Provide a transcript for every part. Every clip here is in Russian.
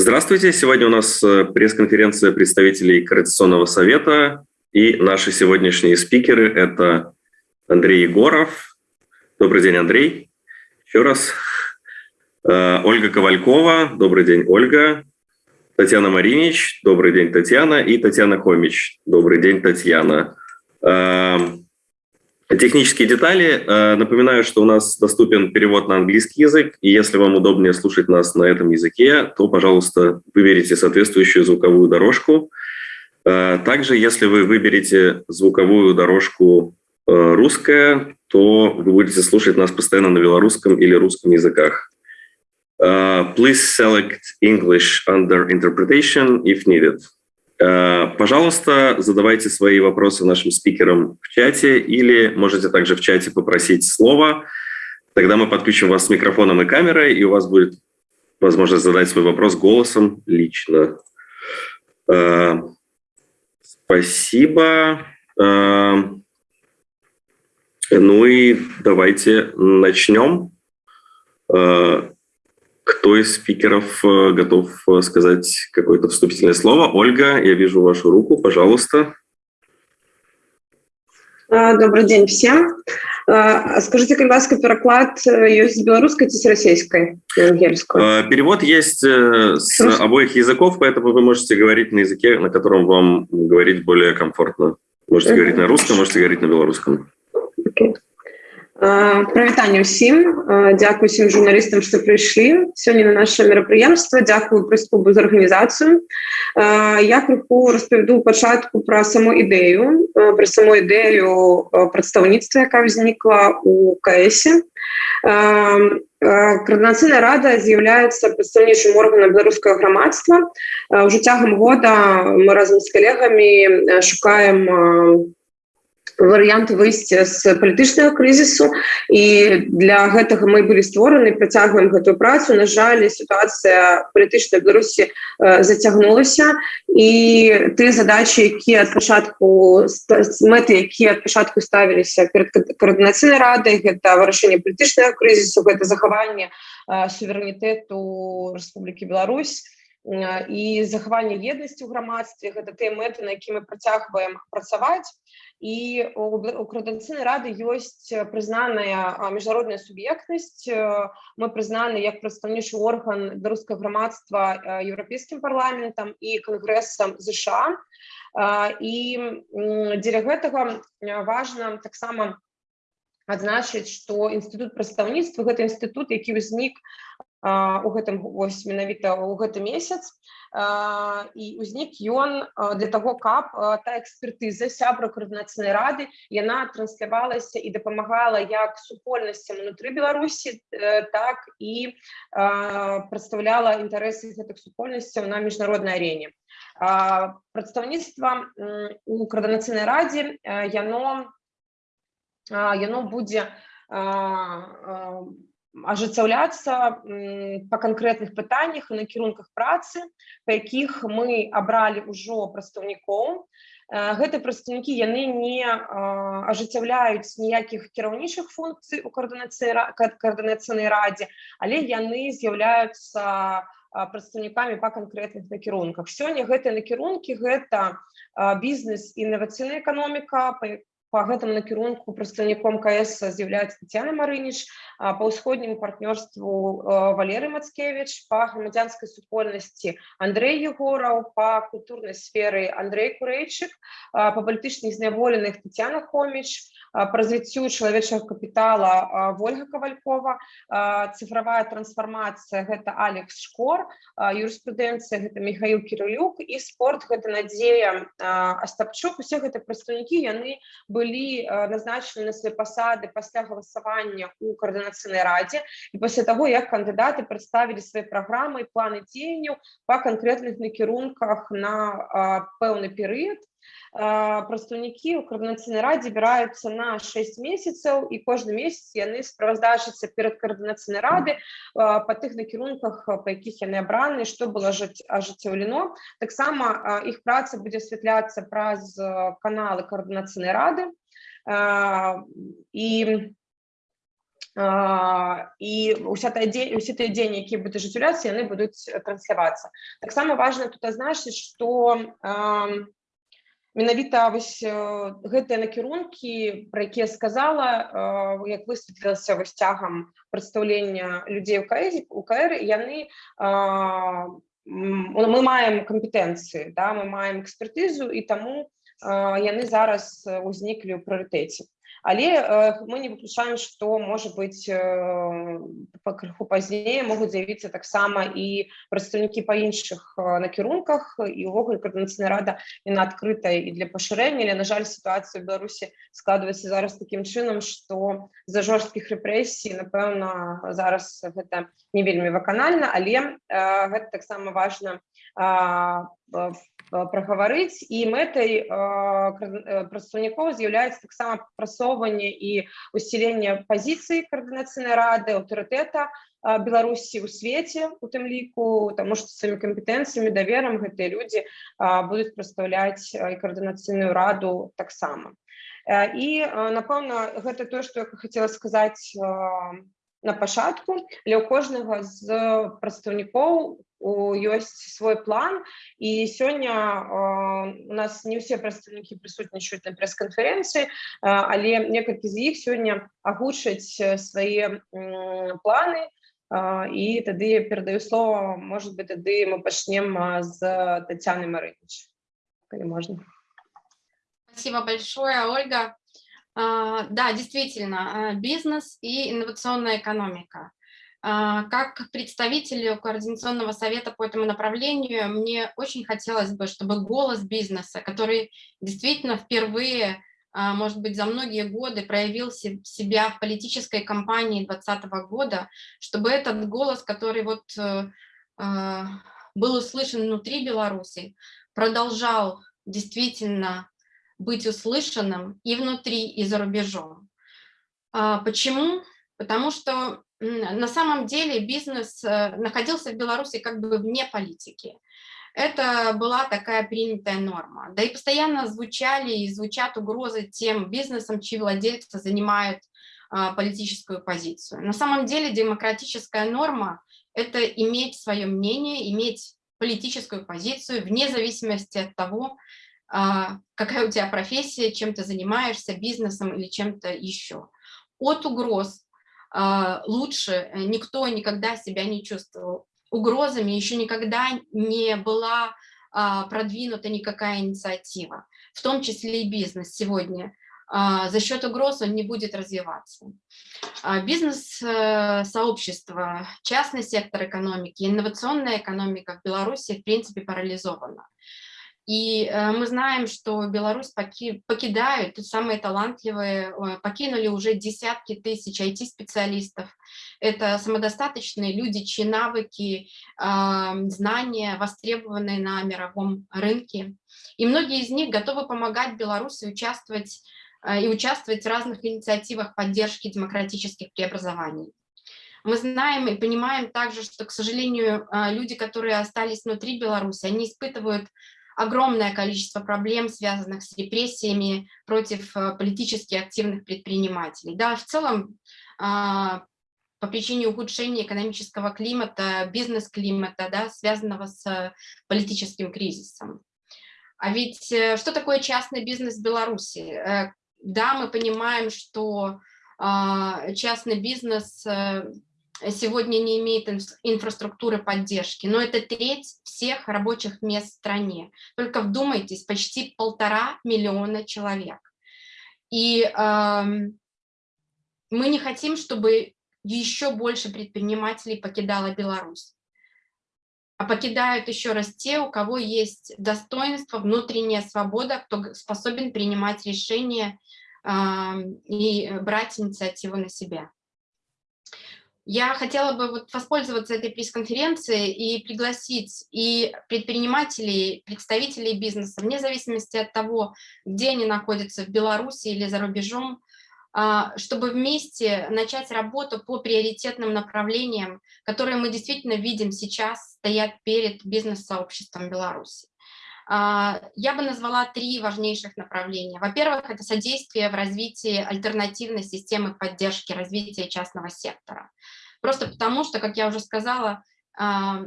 Здравствуйте. Сегодня у нас э, пресс-конференция представителей Координационного совета. И наши сегодняшние спикеры – это Андрей Егоров. Добрый день, Андрей. Еще раз. Э, Ольга Ковалькова. Добрый день, Ольга. Татьяна Маринич. Добрый день, Татьяна. И Татьяна Хомич. Добрый день, Татьяна. Технические детали. Э, напоминаю, что у нас доступен перевод на английский язык, и если вам удобнее слушать нас на этом языке, то, пожалуйста, выберите соответствующую звуковую дорожку. Э, также, если вы выберете звуковую дорожку э, русская, то вы будете слушать нас постоянно на белорусском или русском языках. Please select English under interpretation if needed. Э, пожалуйста, задавайте свои вопросы нашим спикерам в чате или можете также в чате попросить слова. Тогда мы подключим вас с микрофоном и камерой, и у вас будет возможность задать свой вопрос голосом лично. Э, спасибо. Э, ну и давайте начнем. Кто из спикеров э, готов э, сказать какое-то вступительное слово? Ольга, я вижу вашу руку, пожалуйста. Добрый день всем. Скажите, калі ласка пераклад ёсць з беларускай ці з расійскай перевод есть с обоих языков поэтому вы можете говорить на языке на котором вам говорить более комфортно можете говорить на русском можете говорить на белорусском okay. Прывітанне ўсім дзякую усім журналістам што прыйшлі сёння на наше мерапрыемства дзякую прэс-клубу за арганізацыю я крыху распавяду пачатку пра саму ідэю пра саму ідэю прадстаўніцтва якая ўзнікла у каэсе координацыйная рада з'яўляецца прадстаўнічым органам беларускага грамадства ўжо цягам года мы разам з калегамі шукаем у варыянт выйсця з палітычнага крызісу і для гэтага мы былі створаны працягваем гэтую працу на жаль сітуацыя палітычнай беларусі зацягнулася і ты задачи якія ад пачатку мэты якія ад пачатку ставіліся перед координацыйнай радай гэта вырашэнне палітычнага крызісу гэта захаванне суверэнітэту Республікі Беларусь і захаванне еднасці ў грамадстве гэта тыя мэты на які мы працягваем працаваць І у координацыйнай рады ёсць прызнаная міжнародная суб'ектнасць мы прызнаны як прадстаўнічы орган беларускага грамадства еўрапейскім парламентам і кангрэсам ЗША і дзеля гэтага важна таксама адзначыць што інстытут прадстаўніцтва гэта інстытут які ўзнік у гэтым вось менавіта ў гэты месяц і ўзнік ён для таго каб та экспертыза сябра координацыйнай рады яна транслявалася і дапамагала як супольнасцям унутры беларусі так і прадстаўляла інтарэсы гэтых супольнасцяў на міжнароднай арене прадстаўніцтва у координацыйнай радзе яно яно будзе ажыццяўляцца па канкрэтных пытаннях і накірунках працы па якіх мы абралі ўжо прадстаўнікоў. Гэты прадстаўнікі яны не ажыццяўляюць ніякіх кіраўнічых функцый у координацыйнай радзе але яны з'яўляюцца прадстаўнікамі па канкрэтных накірунках. Сёння гэтыя накірункі гэта бізнес інавацыйная эканоміка по гэтаму накірунку прадстаўніком кс з'яўляецца Тяна марыніч па ўсходняму партнёрству валеры мацкевич па грамадзянскай супольнасці Андрей егораў па культурнай сферы Андрей курэйчык па палітычных зняволеных Тяна хоміч по развіццю чалавечага капітала ольга кавалькова цифровая трансфармацыя гэта алекс шкор юрыспрудэнцыя гэта михаил кирилюк і спорт гэта надзея астапчук усе гэта прадстаўнікі яны былі былі назначены на свае пасады пасля галасавання у координацыйнай радзе і пасля таго як кандыдаты прадставілі свае праграмы планы дзеянняў па канкрэтных накірунках на пэўны перыяд прадстаўнікі ў координацыйнай радзе збіраюцца на 6 месяцаў і кожны месяц яны справаздачацца перад координацыйнай рады па тых накірунках па якіх яны абраны што было жыць ажыццяўлено таксама іх праца будзе асвятляцца праз каналы координацыйнай рады. І і уся та дзень усе тыя дзеянні які будуць ажыццяўляцца яны будуць транслявацца таксама важна тут азначыць што менавіта вось гэтыя накірункі про якія сказала як высветлілася вось цягам прадстаўлення людзей у каэзі у кр яны мы маем кампетэнцыі да мы маем экспертызу і таму яны зараз узніклі ў прыярытэце але э, мы не выключаем что может быть э, по крыху пазней могуць з'явіцца таксама і прадстаўнікі па іншых э, накірунках і увогуле координацыйная рада яна адкрытая і для пашырэння але на жаль сітуацыя беларусі складваецца зараз таким чынам что за жорсткіх рэпрэсій напэўна зараз гэта не вельмі ваканальна але гэта таксама важна прагаварыць і мэтай прадстаўнікоў з'яўляецца таксама прасоўванне і усіленне пазіцыі каардынацыйнай рады аўтарытэта беларусі ў свеце у тым ліку таму што сваімі кампетэнцыямі даверам гэтыя людзі будуць прадстаўляць і каардынацыйную раду таксама і напэўна гэта тое што я хацела сказаць на пачатку для кожнага з прадстаўнікоў ёсць свой план і сёння у нас не ўсе прадстаўнікі прысутнічаюць на прэс-канферэнцыі але некалькі з іх сёння агучаць свае планы і тады перадаю слово может быть тады мы пачнем з татяны марыніч калі можна спасибо большое ольга А, да, действительно, а, бизнес и инновационная экономика. А, как представителю Координационного совета по этому направлению, мне очень хотелось бы, чтобы голос бизнеса, который действительно впервые, может быть, за многие годы проявил себя в политической кампании 2020 года, чтобы этот голос, который вот э, был услышан внутри Беларуси, продолжал действительно быть услышанным и внутри, и за рубежом. А, почему? Потому что на самом деле бизнес э, находился в Беларуси как бы вне политики. Это была такая принятая норма. Да и постоянно звучали и звучат угрозы тем бизнесам, чьи владельцы занимают а, политическую позицию. На самом деле демократическая норма – это иметь свое мнение, иметь политическую позицию вне зависимости от того, а, какая у тебя профессия, чем ты занимаешься, бизнесом или чем-то еще. От угроз лучше э, никто никогда себя не чувствовал. Угрозами еще никогда не была а, продвинута никакая инициатива, в том числе и бизнес сегодня. За счет угроз он не будет развиваться. Бизнес-сообщество, э, частный сектор экономики, инновационная экономика в Беларуси в принципе парализована. И э, мы знаем, что Беларусь поки, покидают, самые талантливые, покинули уже десятки тысяч IT-специалистов. Это самодостаточные люди, чьи навыки, знания востребованы на мировом рынке. И многие из них готовы помогать Беларуси участвовать э, и участвовать в разных инициативах поддержки демократических преобразований. Мы знаем и понимаем также, что, к сожалению, э, люди, которые остались внутри Беларуси, они испытывают огромное количество проблем, связанных с репрессиями против э, политически активных предпринимателей. Да, в целом, а, по причине ухудшения экономического климата, бизнес-климата, да, связанного с политическим кризисом. А ведь э, что такое частный бизнес в Беларуси? Э, да, мы понимаем, что а, частный бизнес сегодня не имеет инфраструктуры поддержки, но это треть всех рабочих мест в стране. Только вдумайтесь, почти полтора миллиона человек. И э, мы не хотим, чтобы еще больше предпринимателей покидало Беларусь. А покидают еще раз те, у кого есть достоинство, внутренняя свобода, кто способен принимать решения э, и брать инициативу на себя. Я хотела бы вот воспользоваться этой пресс-конференцией и пригласить и предпринимателей, представителей бизнеса, вне зависимости от того, где они находятся, в Беларуси или за рубежом, а, чтобы вместе начать работу по приоритетным направлениям, которые мы действительно видим сейчас стоят перед бизнес-сообществом Беларуси. А, я бы назвала три важнейших направления. Во-первых, это содействие в развитии альтернативной системы поддержки развития частного сектора. Просто потому, что, как я уже сказала, а,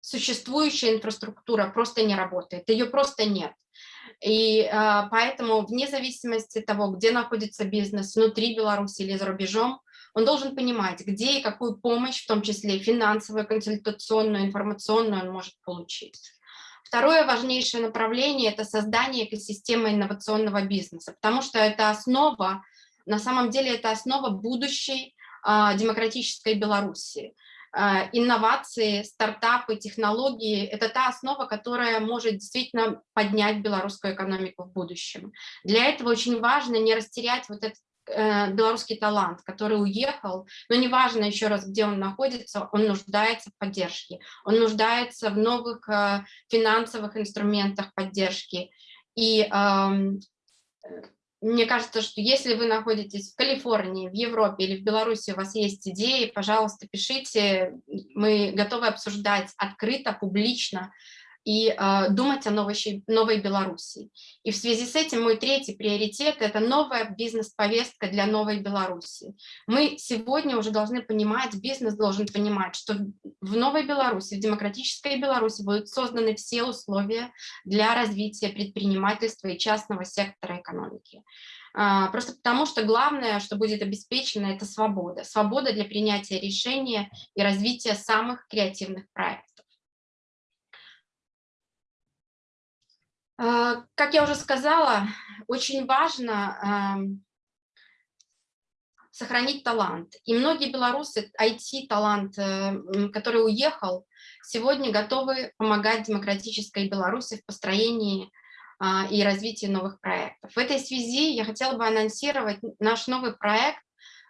существующая инфраструктура просто не работает, ее просто нет. И э, поэтому вне зависимости того, где находится бизнес, внутри Беларуси или за рубежом, он должен понимать, где и какую помощь, в том числе финансовую, консультационную, информационную, он может получить. Второе важнейшее направление – это создание экосистемы инновационного бизнеса, потому что это основа, на самом деле это основа будущей демократической Беларуси. Э, инновации, стартапы, технологии – это та основа, которая может действительно поднять белорусскую экономику в будущем. Для этого очень важно не растерять вот этот э, белорусский талант, который уехал, но неважно еще раз, где он находится, он нуждается в поддержке, он нуждается в новых э, финансовых инструментах поддержки. И эм, мне кажется, что если вы находитесь в Калифорнии, в Европе или в Беларуси, у вас есть идеи, пожалуйста, пишите. Мы готовы обсуждать открыто, публично и э, думать о новой, новой Беларуси. И в связи с этим мой третий приоритет – это новая бизнес-повестка для новой Беларуси. Мы сегодня уже должны понимать, бизнес должен понимать, что в новой Беларуси, в демократической Беларуси будут созданы все условия для развития предпринимательства и частного сектора экономики. А, просто потому, что главное, что будет обеспечено, это свобода. Свобода для принятия решения и развития самых креативных проектов. А, как я уже сказала, очень важно сохранить талант. И многие белорусы, IT-талант, э, который уехал, сегодня готовы помогать демократической Беларуси в построении а, и развитии новых проектов. В этой связи я хотела бы анонсировать наш новый проект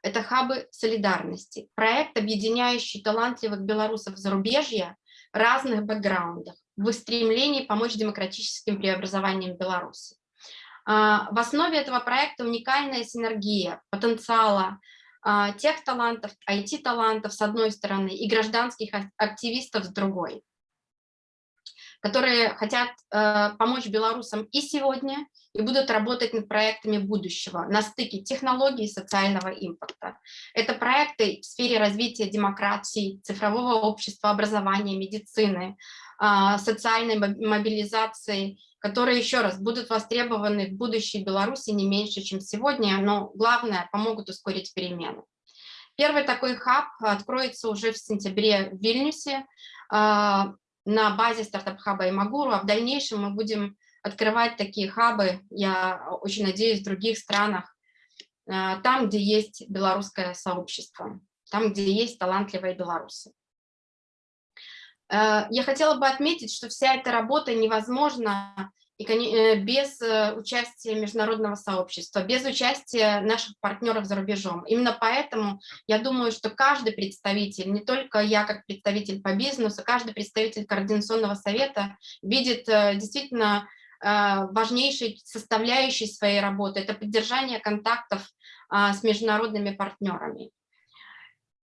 это хабы солидарности. Проект, объединяющий талантливых белорусов зарубежья разных бэкграундах в стремлении помочь демократическим преобразованиям Беларуси. А, в основе этого проекта уникальная синергия потенциала а, тех талантов, IT-талантов с одной стороны и гражданских активистов с другой которые хотят э, помочь белорусам и сегодня, и будут работать над проектами будущего на стыке технологий и социального импорта. Это проекты в сфере развития демократии, цифрового общества, образования, медицины, э, социальной мобилизации, которые, еще раз, будут востребованы в будущей Беларуси не меньше, чем сегодня, но главное, помогут ускорить перемены. Первый такой хаб откроется уже в сентябре в Вильнюсе. А, на базе стартап-хаба и Магуру, а в дальнейшем мы будем открывать такие хабы, я очень надеюсь, в других странах, э, там, где есть белорусское сообщество, там, где есть талантливые белорусы. Э, я хотела бы отметить, что вся эта работа невозможна э, без участия международного сообщества, без участия наших партнеров за рубежом. Именно поэтому я думаю, что каждый представитель, не только я как представитель по бизнесу, каждый представитель Координационного совета видит действительно важнейшей составляющей своей работы – это поддержание контактов с международными партнерами.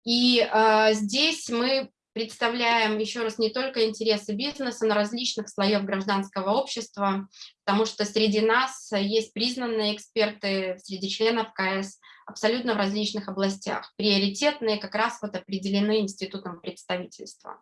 И здесь мы представляем еще раз не только интересы бизнеса, но различных слоев гражданского общества, потому что среди нас есть признанные эксперты среди членов КС абсолютно в различных областях. Приоритетные как раз вот определены институтом представительства.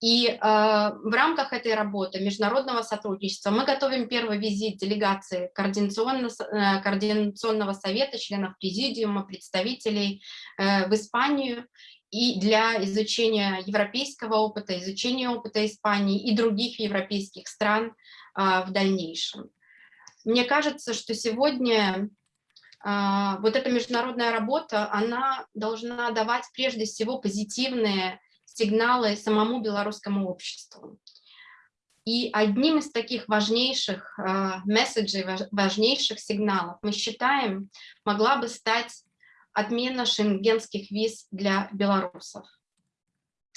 И э, в рамках этой работы международного сотрудничества мы готовим первый визит делегации координационного, э, координационного совета, членов президиума, представителей э, в Испанию и для изучения европейского опыта, изучения опыта Испании и других европейских стран а, в дальнейшем. Мне кажется, что сегодня а, вот эта международная работа, она должна давать прежде всего позитивные сигналы самому белорусскому обществу. И одним из таких важнейших э, месседжей, важнейших сигналов, мы считаем, могла бы стать отмена шенгенских виз для белорусов.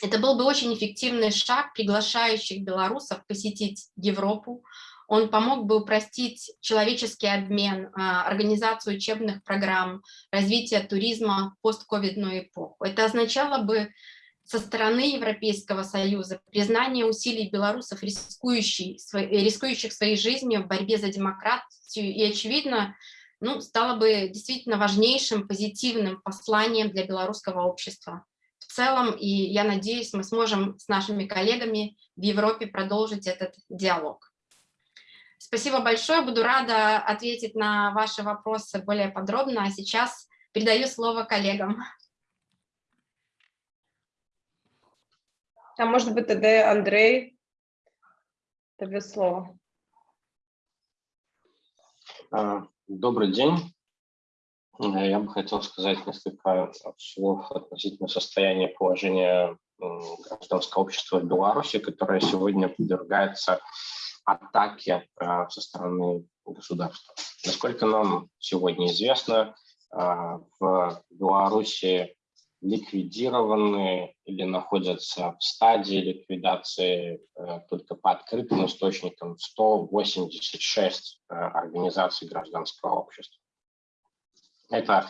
Это был бы очень эффективный шаг, приглашающих белорусов посетить Европу. Он помог бы упростить человеческий обмен, а, организацию учебных программ, развитие туризма в постковидную эпоху. Это означало бы со стороны Европейского Союза, признание усилий белорусов, рискующих, своей жизнью в борьбе за демократию, и, очевидно, ну, стало бы действительно важнейшим позитивным посланием для белорусского общества в целом, и я надеюсь, мы сможем с нашими коллегами в Европе продолжить этот диалог. Спасибо большое, буду рада ответить на ваши вопросы более подробно, а сейчас передаю слово коллегам. А может быть, тогда Андрей, тебе слово. А, добрый день. Э, я бы хотел сказать несколько слов относительно состояния положения гражданского общества в Беларуси, которое сегодня подвергается атаке э, со стороны государства. Насколько нам сегодня известно, э, в Беларуси ликвидированы или находятся в стадии ликвидации э, только по открытым источникам 186 э, организаций гражданского общества. Это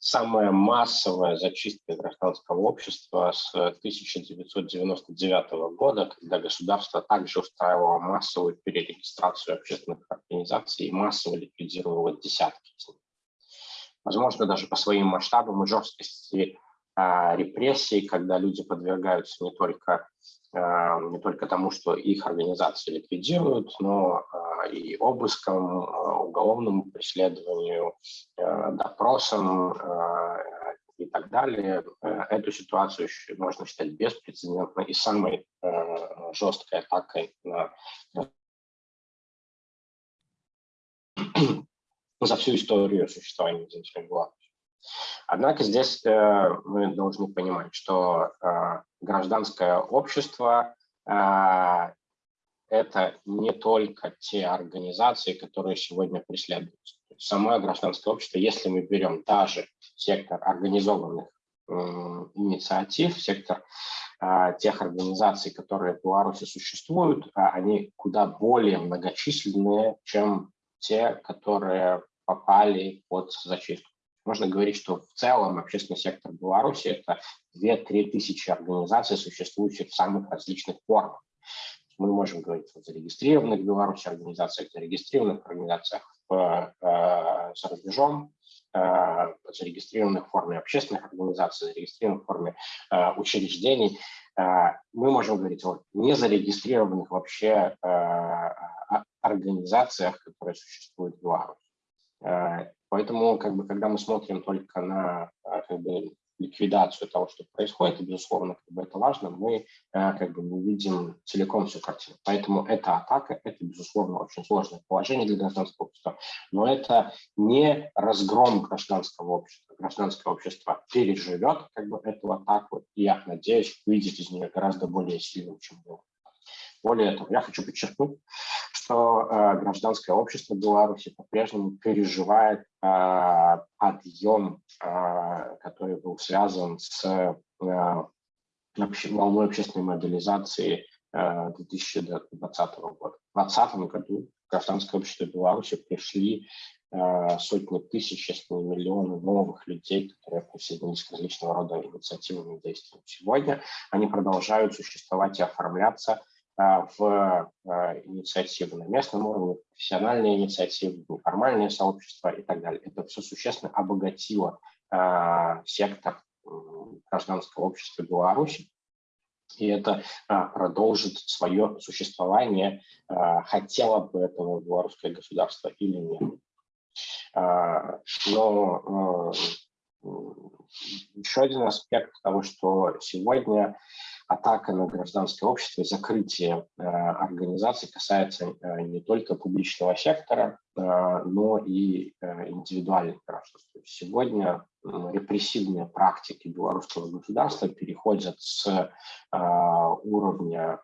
самая массовая зачистка гражданского общества с 1999 года, когда государство также устраивало массовую перерегистрацию общественных организаций и массово ликвидировало десятки из них. Возможно, даже по своим масштабам и жесткости репрессий, когда люди подвергаются не только, а, не только тому, что их организации ликвидируют, но а, и обыскам, уголовному преследованию, допросам и так далее. Эту ситуацию можно считать беспрецедентной и самой жесткой атакой на за всю историю существования Беларуси. Однако здесь э, мы должны понимать, что э, гражданское общество э, это не только те организации, которые сегодня преследуются. Самое гражданское общество, если мы берем даже сектор организованных инициатив, сектор тех организаций, которые в Беларуси существуют, они куда более многочисленные, чем те, которые попали под зачистку. Можно говорить, что в целом общественный сектор Беларуси – это 2-3 тысячи организаций, существующих в самых различных формах. Мы можем говорить о зарегистрированных в Беларуси организациях, зарегистрированных организациях в, э, за рубежом, э, зарегистрированных в форме общественных организаций, зарегистрированных в форме э, учреждений. Э, мы можем говорить о незарегистрированных вообще организациях, которые существуют в Беларуси. Э, Поэтому, как бы, когда мы смотрим только на а, как бы, ликвидацию того, что происходит, и, безусловно, как бы это важно, мы а, как бы не видим целиком всю картину. Поэтому эта атака, это, безусловно, очень сложное положение для гражданского общества, но это не разгром гражданского общества. Гражданское общество переживет как бы, эту атаку, и, я надеюсь, выйдет из нее гораздо более сильным, чем было. Более того, я хочу подчеркнуть, что э, гражданское общество Беларуси по-прежнему переживает э, подъем, э, который был связан с э, волной общественной мобилизации э, 2020 года. В 2020 году гражданское общество Беларуси пришли э, сотни тысяч, если не миллионы новых людей, которые присоединились к различного рода инициативным действиям. Сегодня они продолжают существовать и оформляться в а, инициативы на местном уровне, профессиональные инициативы, неформальные сообщества и так далее. Это все существенно обогатило а, сектор гражданского общества Беларуси, и это продолжит свое существование, хотело бы этого белорусское государство или нет. Но еще один аспект того, что сегодня атака на гражданское общество закрытие э, организаций касается э, не только публичного сектора, э, но и индивидуальных граждан. Сегодня репрессивные практики белорусского государства переходят с уровня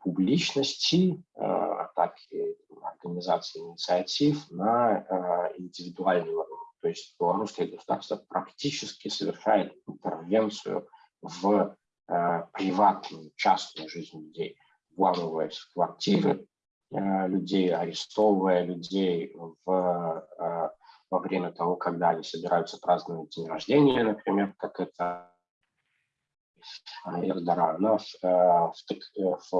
публичности, атаки организации инициатив на индивидуальный уровень. То есть белорусское государство практически совершает интервенцию в э, приватную, частную жизнь людей, вламываясь в квартиры э, людей, арестовывая людей в, э, во время того, когда они собираются праздновать день рождения, например, как это Эрдогана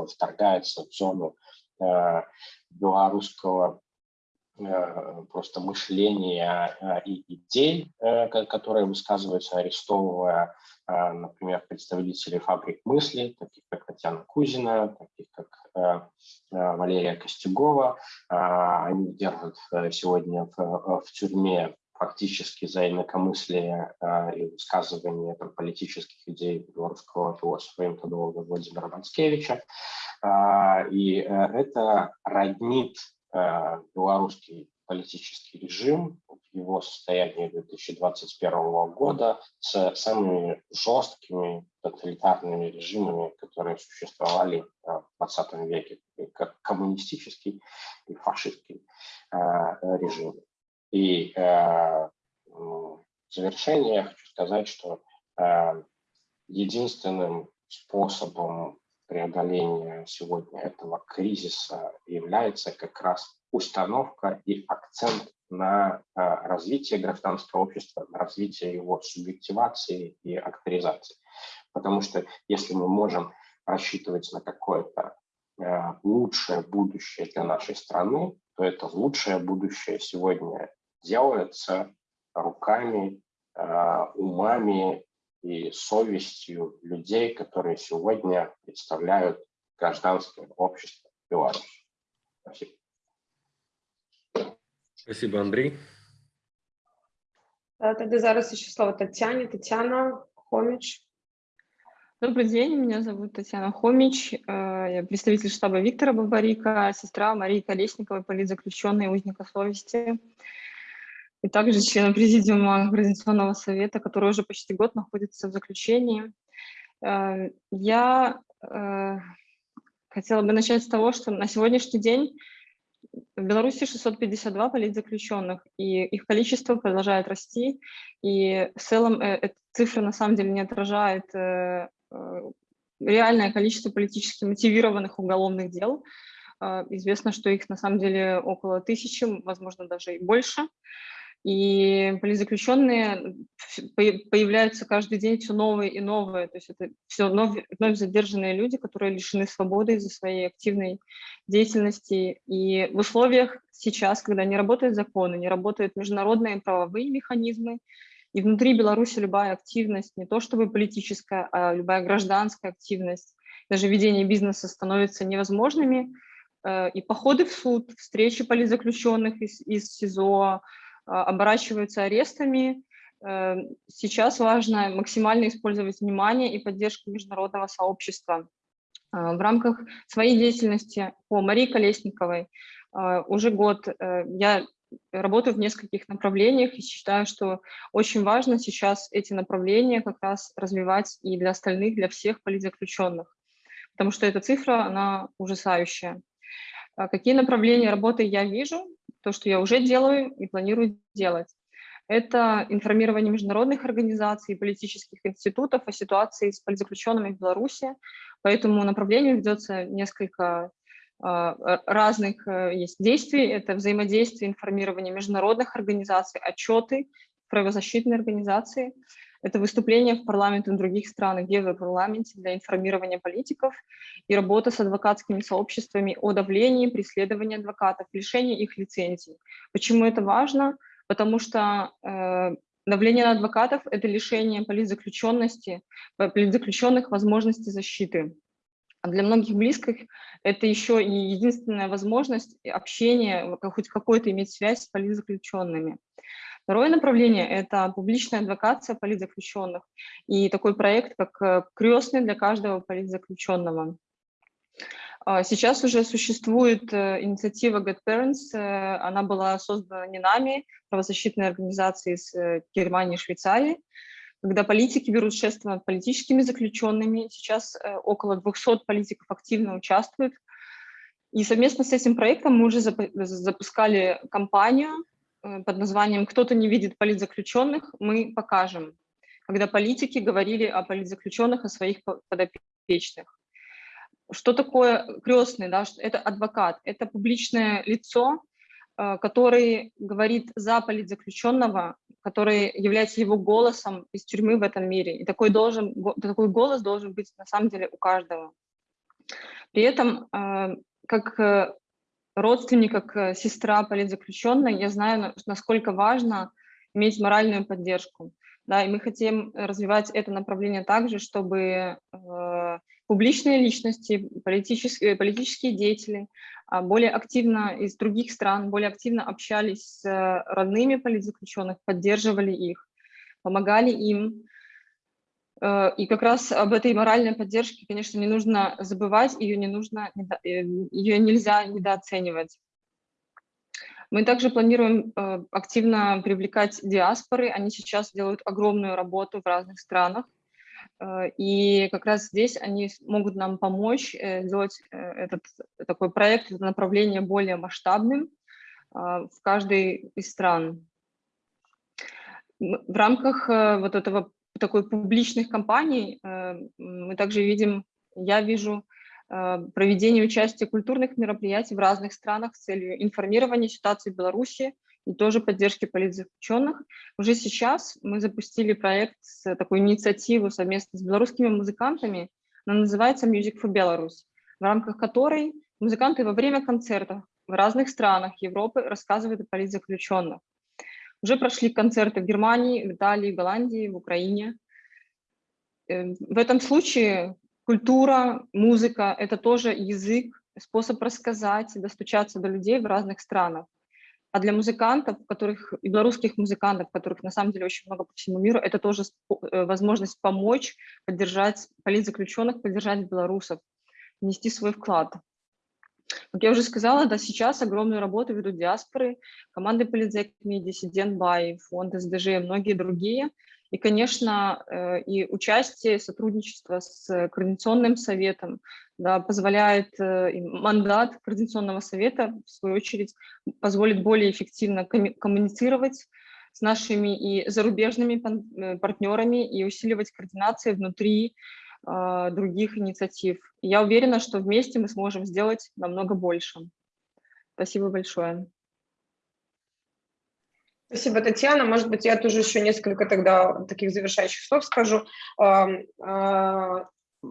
вторгается в зону белорусского Э, просто мышления э, и идей, э, которые высказываются, арестовывая, например, представителей фабрик мысли, таких как Татьяна Кузина, таких как Валерия Костюгова. Они держат сегодня в, в тюрьме фактически за инакомыслие и высказывание там, политических идей белорусского философа интодолога Владимира Мацкевича. И это роднит Э, белорусский политический режим его состоянии 2021 года с самыми жесткими тоталитарными режимами, которые существовали э, в 20 веке, как коммунистический и фашистский э, режим. И в завершение я хочу сказать, что единственным способом преодоления сегодня этого кризиса является как раз установка и акцент на а, развитие гражданского общества, на развитие его субъективации и авторизации. Потому что если мы можем рассчитывать на какое-то а, лучшее будущее для нашей страны, то это лучшее будущее сегодня делается руками, а, умами и совестью людей, которые сегодня представляют гражданское общество Беларуси. Спасибо. Спасибо, Андрей. Тогда зараз еще слово Татьяне. Татьяна Хомич. Добрый день, меня зовут Татьяна Хомич, э, я представитель штаба Виктора Бабарика, сестра Марии Колесниковой, политзаключенной узника совести и также члена Президиума Координационного совета, который уже почти год находится в заключении. Э, я э, хотела бы начать с того, что на сегодняшний день в Беларуси 652 политзаключенных, и их количество продолжает расти, и в целом э, эта цифра на самом деле не отражает реальное количество политически мотивированных уголовных дел. Известно, что их на самом деле около тысячи, возможно, даже и больше. И политзаключенные появляются каждый день все новые и новые. То есть это все вновь, вновь задержанные люди, которые лишены свободы из-за своей активной деятельности. И в условиях сейчас, когда не работают законы, не работают международные правовые механизмы, и внутри Беларуси любая активность, не то чтобы политическая, а любая гражданская активность, даже ведение бизнеса становятся невозможными, э, и походы в суд, встречи политзаключенных из, из СИЗО, оборачиваются арестами. Э, сейчас важно максимально использовать внимание и поддержку международного сообщества. А, в рамках своей деятельности по Марии Колесниковой а, уже год э, я работаю в нескольких направлениях и считаю, что очень важно сейчас эти направления как раз развивать и для остальных, для всех политзаключенных, потому что эта цифра, она ужасающая. Какие направления работы я вижу? То, что я уже делаю и планирую делать. Это информирование международных организаций и политических институтов о ситуации с политзаключенными в Беларуси. По этому направлению ведется несколько а, разных э, есть действий. Это взаимодействие, информирование международных организаций, отчеты, правозащитные организации. Это выступления в парламенте в других странах, в Европарламенте для информирования политиков и работа с адвокатскими сообществами о давлении, преследовании адвокатов, лишении их лицензий. Почему это важно? Потому что э, давление на адвокатов – это лишение политзаключенности, политзаключенных возможности защиты. А для многих близких это еще и единственная возможность общения, хоть какой-то иметь связь с политзаключенными. Второе направление – это публичная адвокация политзаключенных и такой проект, как э, «Крестный для каждого политзаключенного». А, сейчас уже существует э, инициатива Get Parents, э, она была создана не нами, правозащитной организацией из Германии и Швейцарии, когда политики берут шество над политическими заключенными. Сейчас около 200 политиков активно участвуют. И совместно с этим проектом мы уже запускали кампанию под названием «Кто-то не видит политзаключенных» мы покажем, когда политики говорили о политзаключенных, о своих подопечных. Что такое крестный? Да? Это адвокат, это публичное лицо, э, который говорит за политзаключенного, который является его голосом из тюрьмы в этом мире. И такой, должен, такой голос должен быть на самом деле у каждого. При этом, э, как э, родственник, как сестра политзаключенной, я знаю, насколько важно иметь моральную поддержку. Да, и мы хотим развивать это направление также, чтобы э, публичные личности, политические, политические деятели э, более активно из других стран, более активно общались с родными политзаключенных, поддерживали их, помогали им. Э, и как раз об этой моральной поддержке, конечно, не нужно забывать, ее, не нужно, э, ее нельзя недооценивать. Мы также планируем э, активно привлекать диаспоры. Они сейчас делают огромную работу в разных странах. Э, и как раз здесь они могут нам помочь э, сделать этот такой проект, это направление более масштабным в каждой из стран. В рамках вот этого такой публичных кампаний мы также видим, я вижу Э, проведение участия культурных мероприятий в разных странах с целью информирования ситуации в Беларуси и тоже поддержки политзаключенных. Уже сейчас мы запустили проект с такой инициативу совместно с белорусскими музыкантами, она называется Music for Belarus, в рамках которой музыканты во время концертов в разных странах Европы рассказывают о политзаключенных. Уже прошли концерты в Германии, в Италии, в Голландии, в Украине. Э, в этом случае Культура, музыка – это тоже язык, способ рассказать, достучаться до людей в разных странах. А для музыкантов, которых, и белорусских музыкантов, которых на самом деле очень много по всему миру, это тоже э, возможность помочь, поддержать политзаключенных, поддержать белорусов, внести свой вклад. Как я уже сказала, да, сейчас огромную работу ведут диаспоры, команды политзекми, диссидент Бай, фонд СДЖ и многие другие – и, конечно, э, и участие, сотрудничество с Координационным советом да, позволяет, э, мандат Координационного совета, в свою очередь, позволит более эффективно коммуницировать с нашими и зарубежными э, партнерами и усиливать координацию внутри других инициатив. Я уверена, что вместе мы сможем сделать намного больше. Спасибо большое. Спасибо, Татьяна. Может быть, я тоже еще несколько тогда таких завершающих слов скажу.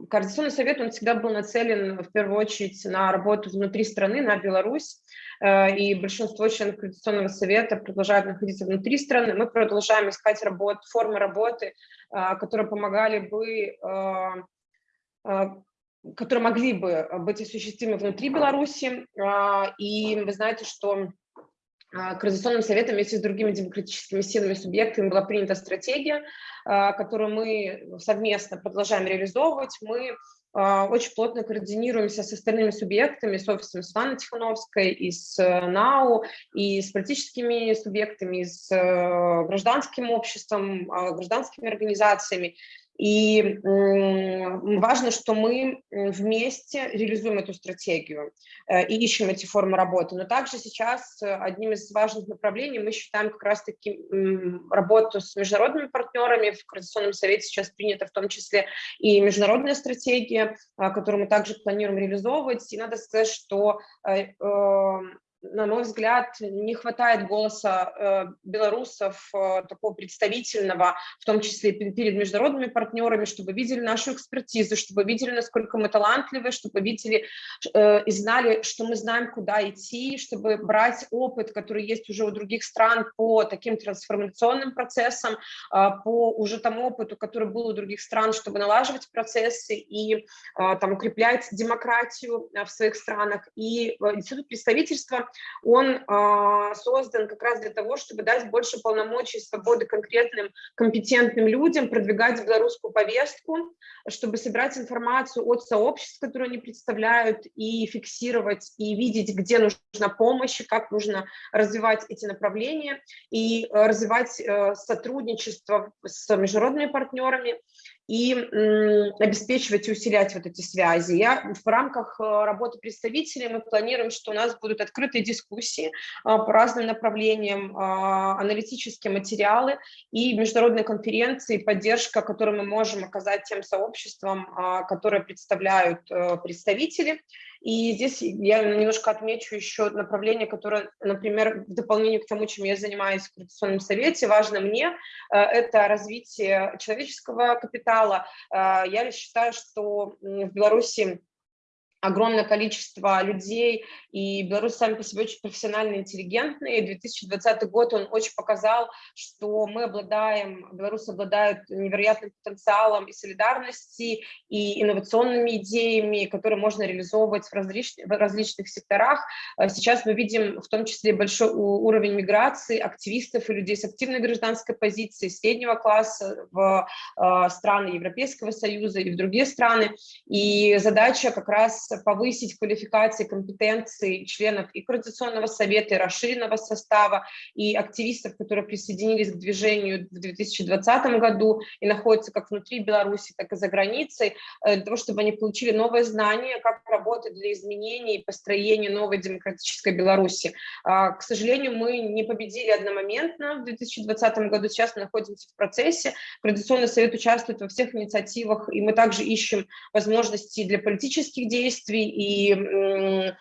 Координационный совет, он всегда был нацелен в первую очередь на работу внутри страны, на Беларусь, э, и большинство членов Координационного совета продолжают находиться внутри страны. Мы продолжаем искать работ, формы работы, а, которые помогали бы а, которые могли бы быть осуществимы внутри Беларуси. И вы знаете, что Координационным советом вместе с другими демократическими силами, субъектами была принята стратегия, а, которую мы совместно продолжаем реализовывать. Мы а, очень плотно координируемся с остальными субъектами, с офисом Светланы Тихановской, и с э, НАУ, и с политическими субъектами, и с э, гражданским обществом, гражданскими организациями. И важно, что мы вместе реализуем эту стратегию э, и ищем эти формы работы. Но также сейчас э, одним из важных направлений мы считаем как раз-таки работу с международными партнерами. В Координационном совете сейчас принята в том числе и международная стратегия, э, которую мы также планируем реализовывать. И надо сказать, что на мой взгляд, не хватает голоса э, белорусов, э, такого представительного, в том числе перед международными партнерами, чтобы видели нашу экспертизу, чтобы видели, насколько мы талантливы, чтобы видели э, и знали, что мы знаем, куда идти, чтобы брать опыт, который есть уже у других стран по таким трансформационным процессам, по уже тому опыту, который был у других стран, чтобы налаживать процессы и там, укреплять демократию в своих странах. И институт представительства он а, создан как раз для того, чтобы дать больше полномочий и свободы конкретным компетентным людям, продвигать белорусскую повестку, чтобы собирать информацию от сообществ, которые они представляют, и фиксировать, и видеть, где нужна помощь, как нужно развивать эти направления, и э, развивать э, сотрудничество с международными партнерами, и обеспечивать и усилять вот эти связи. Я, в рамках работы представителей мы планируем, что у нас будут открытые дискуссии по разным направлениям, аналитические материалы и международные конференции, поддержка, которую мы можем оказать тем сообществам, которые представляют представители. И здесь я немножко отмечу еще направление, которое, например, в дополнение к тому, чем я занимаюсь в Координационном совете, важно мне, э, это развитие человеческого капитала. Э, я считаю, что в Беларуси огромное количество людей, и белорусы сами по себе очень профессионально интеллигентные. 2020 год, он очень показал, что мы обладаем, белорусы обладают невероятным потенциалом и солидарности, и инновационными идеями, которые можно реализовывать в, различных, в различных секторах. А сейчас мы видим в том числе большой уровень миграции активистов и людей с активной гражданской позицией, среднего класса в э, страны Европейского Союза и в другие страны. И задача как раз повысить квалификации, компетенции членов и Координационного совета, и расширенного состава, и активистов, которые присоединились к движению в 2020 году и находятся как внутри Беларуси, так и за границей, э, для того, чтобы они получили новые знания, как работать для изменений и построения новой демократической Беларуси. А, к сожалению, мы не победили одномоментно в 2020 году, сейчас мы находимся в процессе. Координационный совет участвует во всех инициативах, и мы также ищем возможности для политических действий, действий и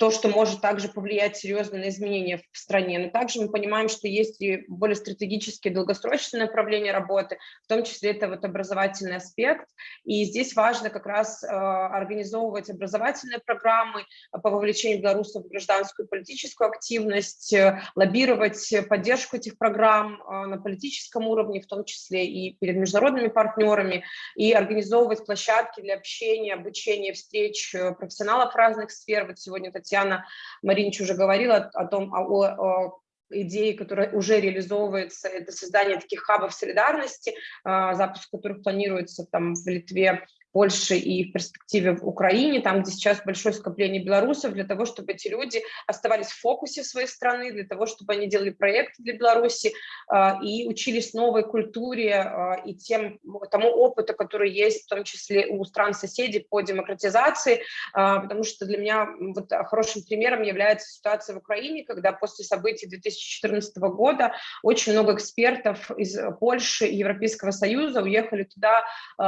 то, что может также повлиять серьезно на изменения в стране. Но также мы понимаем, что есть и более стратегические долгосрочные направления работы, в том числе это вот образовательный аспект. И здесь важно как раз э, организовывать образовательные программы по вовлечению белорусов в гражданскую политическую активность, э, лоббировать поддержку этих программ э, на политическом уровне, в том числе и перед международными партнерами, и организовывать площадки для общения, обучения, встреч профессионалов разных сфер. Вот сегодня сегодня Татьяна Маринич уже говорила о том, о, о идеи, которая уже реализовывается, это создание таких хабов солидарности, а, запуск которых планируется там в Литве Польше и в перспективе в Украине, там, где сейчас большое скопление белорусов, для того, чтобы эти люди оставались в фокусе своей страны, для того, чтобы они делали проекты для Беларуси э, и учились новой культуре э, и тем, тому опыту, который есть в том числе у стран-соседей по демократизации, э, потому что для меня вот хорошим примером является ситуация в Украине, когда после событий 2014 года очень много экспертов из Польши и Европейского Союза уехали туда э,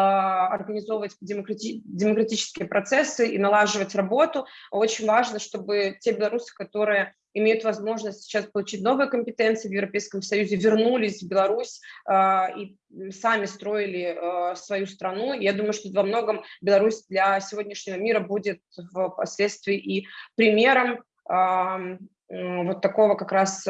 организовывать демократи демократические процессы и налаживать работу. Очень важно, чтобы те белорусы, которые имеют возможность сейчас получить новые компетенции в Европейском Союзе, вернулись в Беларусь э, и сами строили э, свою страну. Я думаю, что во многом Беларусь для сегодняшнего мира будет впоследствии и примером э, вот такого как раз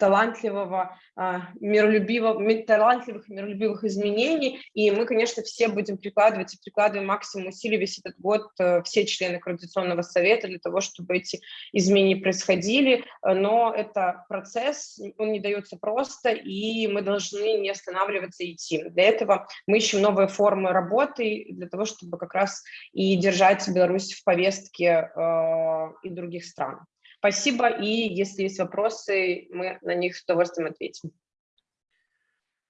талантливого, а, миролюбивого, талантливых, миролюбивых изменений. И мы, конечно, все будем прикладывать и прикладываем максимум усилий весь этот год, э, все члены Координационного совета, для того, чтобы эти изменения происходили. Но это процесс, он не дается просто, и мы должны не останавливаться и идти. Для этого мы ищем новые формы работы, для того, чтобы как раз и держать Беларусь в повестке э, и других стран. Спасибо, и если есть вопросы, мы на них с удовольствием ответим.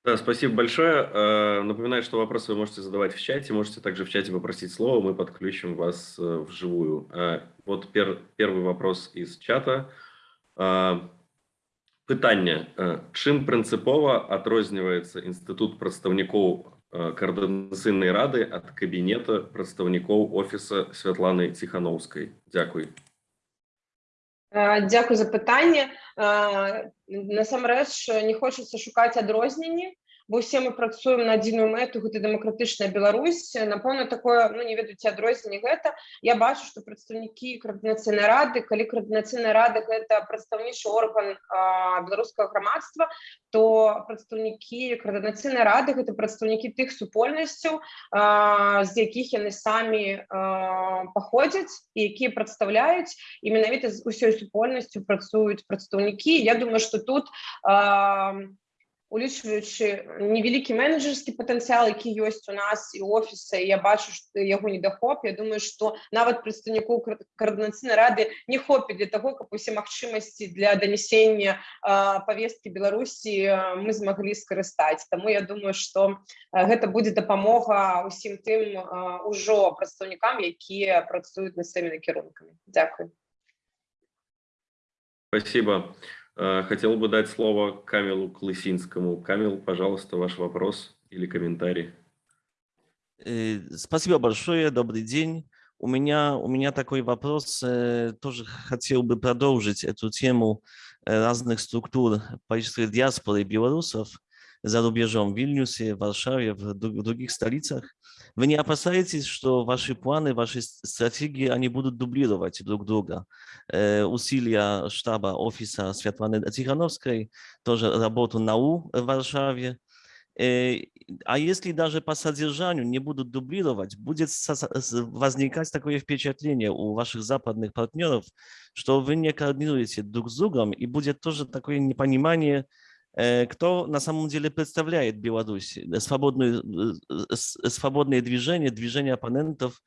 Да, спасибо большое. Э, напоминаю, что вопросы вы можете задавать в чате, можете также в чате попросить слово, мы подключим вас э, вживую. Э, вот пер, первый вопрос из чата. Питання. Чим принципово адрозніваецца інстытут прадстаўнікоў координаційної ради ад кабінета прадстаўнікоў офіса Святланы Ціхановскай? Дякую. Е, дякую за питання. Е, насамрэч не хочеться шукати адрозненні бо ўсе мы працуем на адзіную мэту гэта дэмакратычная Беларусь напэўна такое ну не ведаюць адрозненне гэта я бачу што прадстаўнікі координацыйнай рады калі координацыйная рада гэта прадстаўнічы орган беларускага грамадства то прадстаўнікі координацыйнай рады гэта прадстаўнікі тых супольнасцяў з якіх яны самі паходзяць і якія прадстаўляюць і менавіта з усёй супольнасцю працуюць прадстаўнікі Я думаю что тут улічваючы невялікі менеджерскі патэнцыял які ёсць у нас і офіса я бачу што яго недахоп. Я думаю што нават прадстаўнікоў каардынацыйнай рады не хопіць для таго каб усе магчымасці для данесення павесткі беларусі мы змаглі скарыстаць. Таму я думаю што гэта будзе дапамога усім тым ужо прадстаўнікам якія працуюць на самі накірункамі. Дякую. Спасибо. Э, хотел бы дать слово Камилу Клысинскому. Камил, пожалуйста, ваш вопрос или комментарий. Э, спасибо большое, добрый день. У меня, у меня такой вопрос, э, тоже хотел бы продолжить эту тему разных структур политической диаспоры белорусов за рубежом в Вильнюсе, в Варшаве, в других столицах. Вы не опасаетесь, что ваши планы, ваши стратегии, они будут дублировать друг друга? Э, усилия штаба офиса Светланы Тихановской, тоже работу НАУ в Варшаве. Э, а если даже по содержанию не будут дублировать, будет возникать такое впечатление у ваших западных партнеров, что вы не координируете друг с другом, и будет тоже такое непонимание, кто на самом деле представляет Беларусь, э, свободную, э, свободное движение, движение оппонентов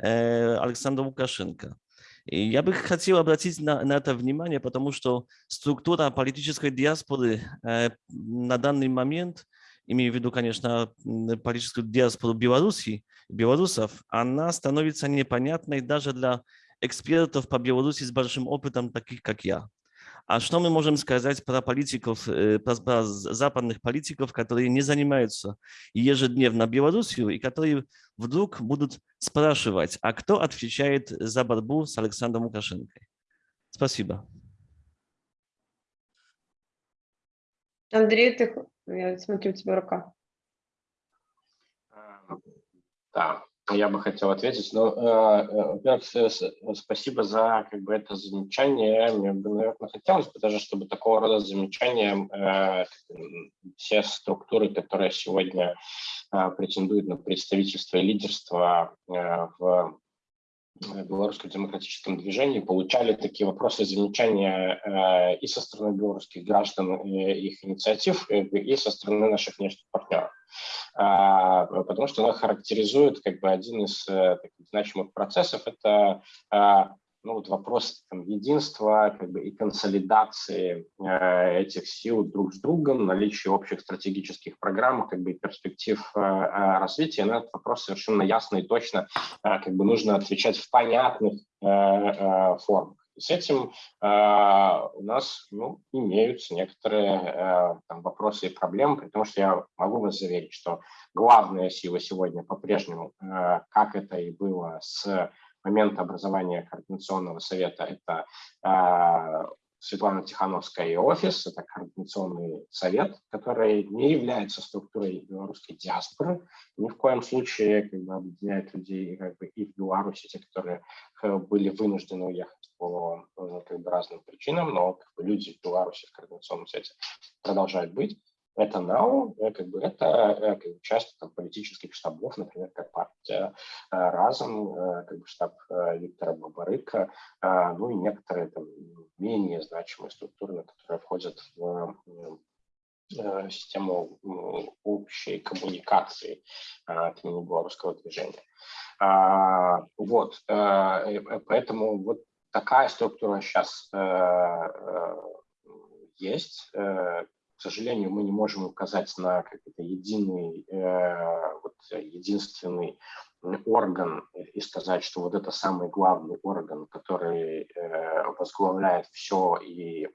Александра Лукашенко. И я бы хотел обратить на, на это внимание, потому что структура политической диаспоры на данный момент, имею в виду, конечно, политическую диаспору Беларуси, белорусов, она становится непонятной даже для экспертов по Беларуси с большим опытом, таких как я. А что мы можем сказать про политиков, э, про западных политиков, которые не занимаются ежедневно Белоруссию и которые вдруг будут спрашивать, а кто отвечает за борьбу с Александром Лукашенко? Спасибо. Андрей, ты, я смотрю, у тебя рука. Да, я бы хотел ответить. Ну, э, э, во-первых, спасибо за как бы, это замечание. Мне бы, наверное, хотелось бы даже, чтобы такого рода замечания э, все структуры, которые сегодня претендуют на представительство и лидерство в белорусском демократическом движении получали такие вопросы замечания и со стороны белорусских граждан и их инициатив, и со стороны наших внешних партнеров. А, потому что она характеризует как бы один из э, значимых процессов, это а, ну, вот вопрос там, единства как бы, и консолидации э, этих сил друг с другом, наличие общих стратегических программ как бы, перспектив э, э, развития, на этот вопрос совершенно ясно и точно э, как бы, нужно отвечать в понятных э, э, формах. С этим э, у нас ну, имеются некоторые э, там, вопросы и проблемы, потому что я могу вас заверить, что главная сила сегодня по-прежнему, э, как это и было с момента образования Координационного совета, это э, Светлана Тихановская и офис, это координационный совет, который не является структурой белорусской диаспоры, ни в коем случае как бы, объединяет людей как бы, и в Беларуси, те, которые э, были вынуждены уехать по э, как бы, разным причинам, но как бы, люди в Беларуси в координационном совете продолжают быть это НАУ, э, как бы это э, как бы, часть там, политических штабов, например, как партия э, Разом, как бы штаб Виктора Бабарыка, ну и некоторые там, менее значимые структуры, которые входят в систему общей коммуникации от белорусского движения. А, вот, поэтому вот такая структура сейчас есть, к сожалению, мы не можем указать на какой-то единый, э, вот, единственный орган и сказать, что вот это самый главный орган, который э, возглавляет все и э,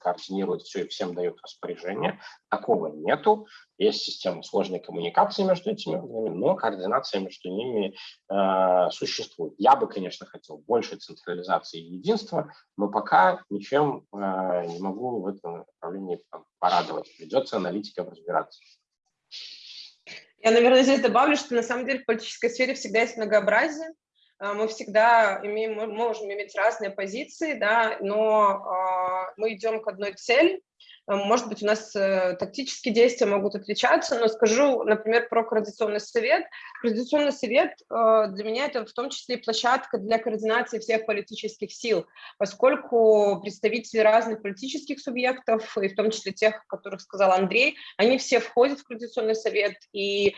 координирует все и всем дает распоряжение. Такого нету. Есть система сложной коммуникации между этими органами, но координация между ними э, существует. Я бы, конечно, хотел больше централизации и единства, но пока ничем не могу в этом направлении порадовать. Придется аналитикам разбираться. Я, наверное, здесь добавлю, что на самом деле в политической сфере всегда есть многообразие. А, мы всегда имеем, мы можем иметь разные позиции, да, но э, мы идем к одной цели, может быть, у нас тактические действия могут отличаться, но скажу, например, про Координационный совет. Координационный совет для меня это в том числе и площадка для координации всех политических сил, поскольку представители разных политических субъектов, и в том числе тех, о которых сказал Андрей, они все входят в Координационный совет, и э,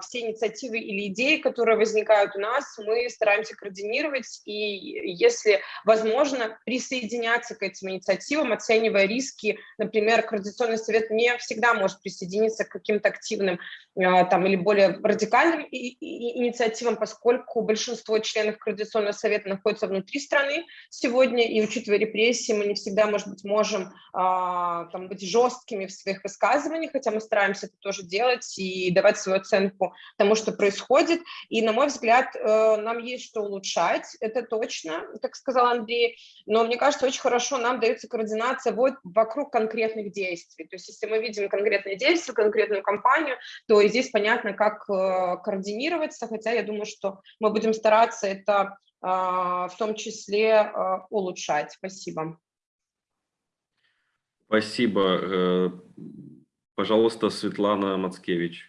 все инициативы или идеи, которые возникают у нас, мы стараемся координировать, и если возможно, присоединяться к этим инициативам, оценивая риски, например, Координационный совет не всегда может присоединиться к каким-то активным э, там, или более радикальным инициативам, поскольку большинство членов Координационного совета находится внутри страны сегодня, и учитывая репрессии, мы не всегда, может быть, можем а, там, быть жесткими в своих высказываниях, хотя мы стараемся это тоже делать и давать свою оценку тому, что происходит. И, на мой взгляд, э, нам есть что улучшать, это точно, как сказал Андрей, но мне кажется, очень хорошо нам дается координация вот вокруг конкретных действий. То есть если мы видим конкретные действия, конкретную кампанию, то здесь понятно, как э, координироваться, хотя я думаю, что мы будем стараться это а, в том числе а, улучшать. Спасибо. Спасибо. Э, пожалуйста, Светлана Мацкевич.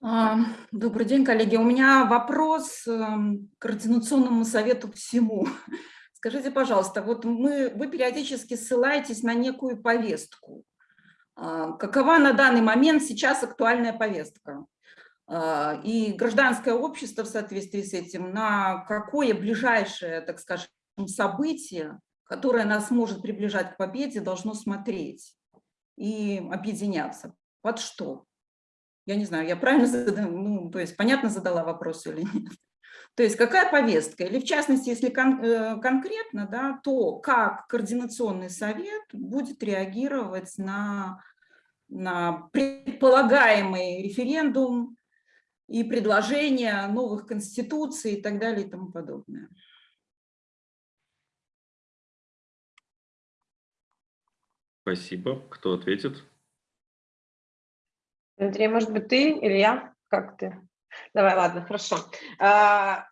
А, добрый день, коллеги. У меня вопрос эм, к Координационному совету всему. Скажите, пожалуйста, вот мы, вы периодически ссылаетесь на некую повестку. Какова на данный момент сейчас актуальная повестка? А, и гражданское общество в соответствии с этим на какое ближайшее, так скажем, событие, которое нас может приближать к победе, должно смотреть и объединяться. Под что? Я не знаю, я правильно задала, ну, то есть понятно задала вопрос или нет? То есть какая повестка? Или в частности, если кон э, конкретно, да, то как Координационный совет будет реагировать на, на предполагаемый референдум, и предложения новых конституций и так далее и тому подобное. Спасибо. Кто ответит? Андрей, может быть, ты или я? Как ты? Давай, ладно, хорошо. А,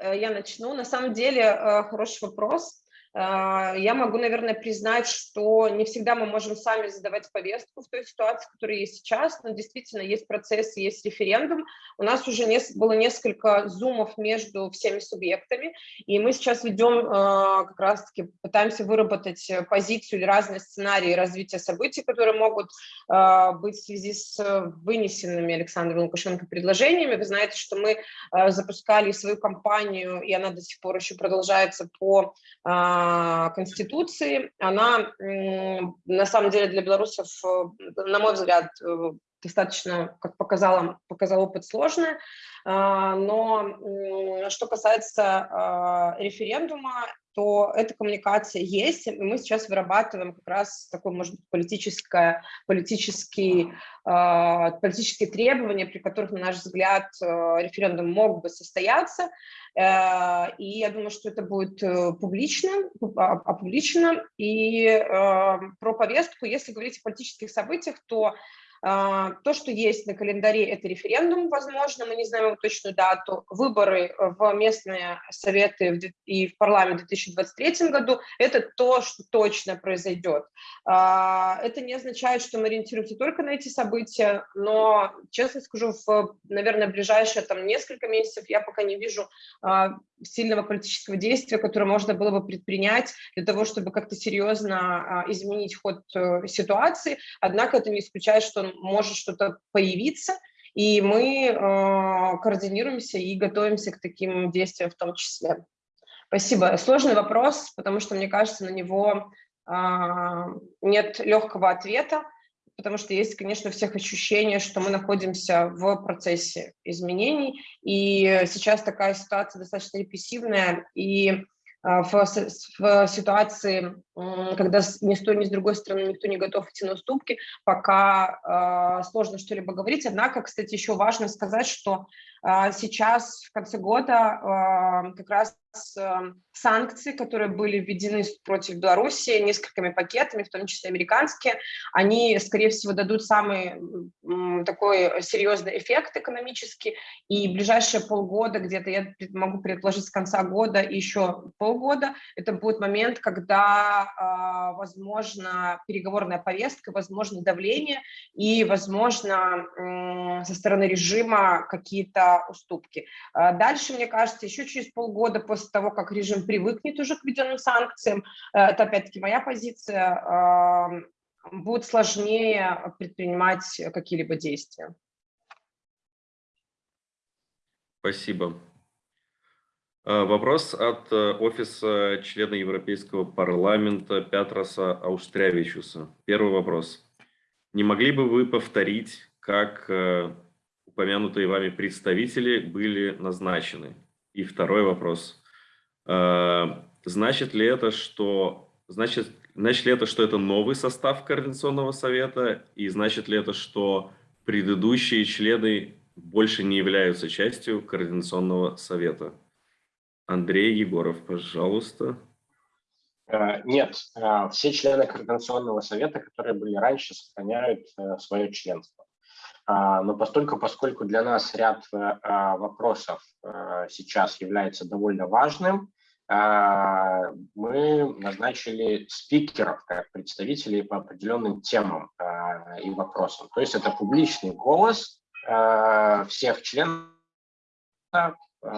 э, я начну. На самом деле, э, хороший вопрос. А, я могу, наверное, признать, что не всегда мы можем сами задавать повестку в той ситуации, которая есть сейчас, но действительно есть процесс, есть референдум. У нас уже было несколько зумов между всеми субъектами, и мы сейчас ведем а, как раз-таки, пытаемся выработать позицию или разные сценарии развития событий, которые могут а, быть в связи с вынесенными Александром Лукашенко предложениями. Вы знаете, что мы запускали свою кампанию, и она до сих пор еще продолжается по Конституции, она на самом деле для белорусов, э, на мой взгляд, э, достаточно, как показала, показал опыт, сложная. Но что касается а, референдума, то эта коммуникация есть, и мы сейчас вырабатываем как раз такое, может быть, политическое, политические, а, политические требования, при которых, на наш взгляд, э, референдум мог бы состояться. Э, и я думаю, что это будет э, публично, опубличено. И про повестку, если говорить о политических событиях, то а, то, что есть на календаре, это референдум, возможно, мы не знаем его точную дату, выборы в местные советы и в парламент в 2023 году, это то, что точно произойдет. А, это не означает, что мы ориентируемся только на эти события, но, честно скажу, в, наверное, ближайшие там, несколько месяцев я пока не вижу а, сильного политического действия, которое можно было бы предпринять для того, чтобы как-то серьезно изменить ход э, ситуации. Однако это не исключает, что может что-то появиться, и мы э, координируемся и готовимся к таким действиям в том числе. Спасибо. Сложный вопрос, потому что, мне кажется, на него э, нет легкого ответа, потому что есть, конечно, всех ощущение, что мы находимся в процессе изменений, и сейчас такая ситуация достаточно репрессивная, и а, в, в ситуации, когда ни с той, ни с другой стороны никто не готов идти на уступки, пока э, сложно что-либо говорить. Однако, кстати, еще важно сказать, что э, сейчас, в конце года, э, как раз э, санкции, которые были введены против Беларуси несколькими пакетами, в том числе американские, они, скорее всего, дадут самый такой серьезный эффект экономический, и ближайшие полгода, где-то я могу предположить с конца года еще полгода, это будет момент, когда а, возможно, переговорная повестка, возможно, давление и, возможно, со стороны режима какие-то уступки. А дальше, мне кажется, еще через полгода после того, как режим привыкнет уже к введенным санкциям, э, это опять-таки моя позиция, будет сложнее предпринимать какие-либо действия. Спасибо. А, вопрос от э, офиса члена Европейского парламента Пятроса Аустрявичуса. Первый вопрос. Не могли бы вы повторить, как э, упомянутые вами представители были назначены? И второй вопрос. Значит ли это, что значит, значит ли это, что это новый состав Координационного совета? И значит ли это, что предыдущие члены больше не являются частью Координационного совета? Андрей Егоров, пожалуйста. Э, нет, э, все члены Координационного совета, которые были раньше, сохраняют э, свое членство. Но постольку, поскольку для нас ряд вопросов сейчас является довольно важным, мы назначили спикеров как представителей по определенным темам и вопросам. То есть это публичный голос всех членов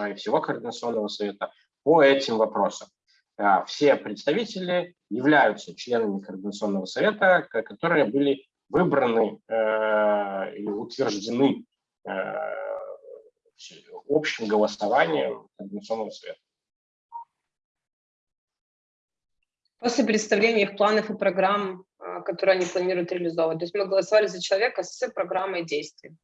и всего Координационного совета по этим вопросам. А, все представители являются членами Координационного совета, которые были выбраны э, и утверждены э, общим голосованием Координационного совета. После представления их планов и программ, которые они планируют реализовывать. То есть мы голосовали за человека с программой действий.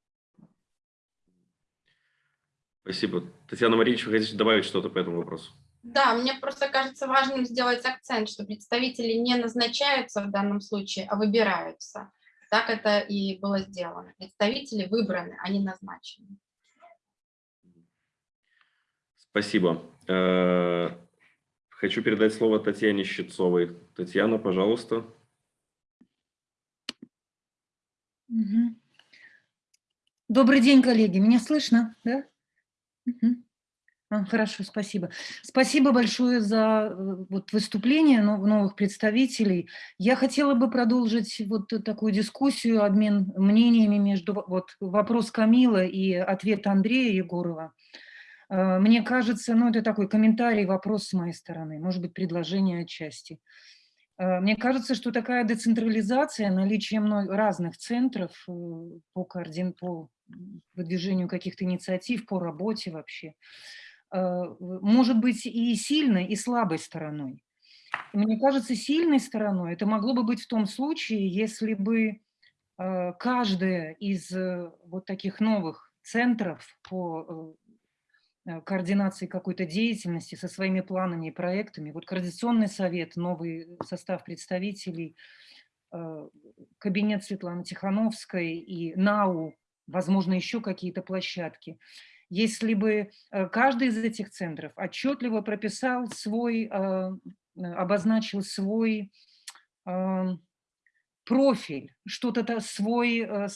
Спасибо. Татьяна Марьевич, вы хотите добавить что-то по этому вопросу? Да, мне просто кажется важным сделать акцент, что представители не назначаются в данном случае, а выбираются. Так это и было сделано. Представители выбраны, а не назначены. Спасибо. Э, хочу передать слово Татьяне Щитцовой. Татьяна, пожалуйста. Добрый день, коллеги. Меня слышно? Да? А, хорошо, спасибо. Спасибо большое за э, вот, выступление новых представителей. Я хотела бы продолжить вот такую дискуссию, обмен мнениями между вот, вопрос Камила и ответ Андрея Егорова. Э, мне кажется, ну это такой комментарий, вопрос с моей стороны, может быть, предложение отчасти. Э, мне кажется, что такая децентрализация, наличие разных центров по, координ... по выдвижению каких-то инициатив, по работе вообще, э, может быть и сильной, и слабой стороной. мне кажется, сильной стороной это могло бы быть в том случае, если бы э, каждая из э, вот таких новых центров по координации какой-то деятельности со своими планами и проектами, вот Координационный совет, новый состав представителей, кабинет Светланы Тихановской и НАУ, возможно, еще какие-то площадки. Если бы э, каждый из этих центров отчетливо прописал свой, э, обозначил свой профиль, что-то свой, э,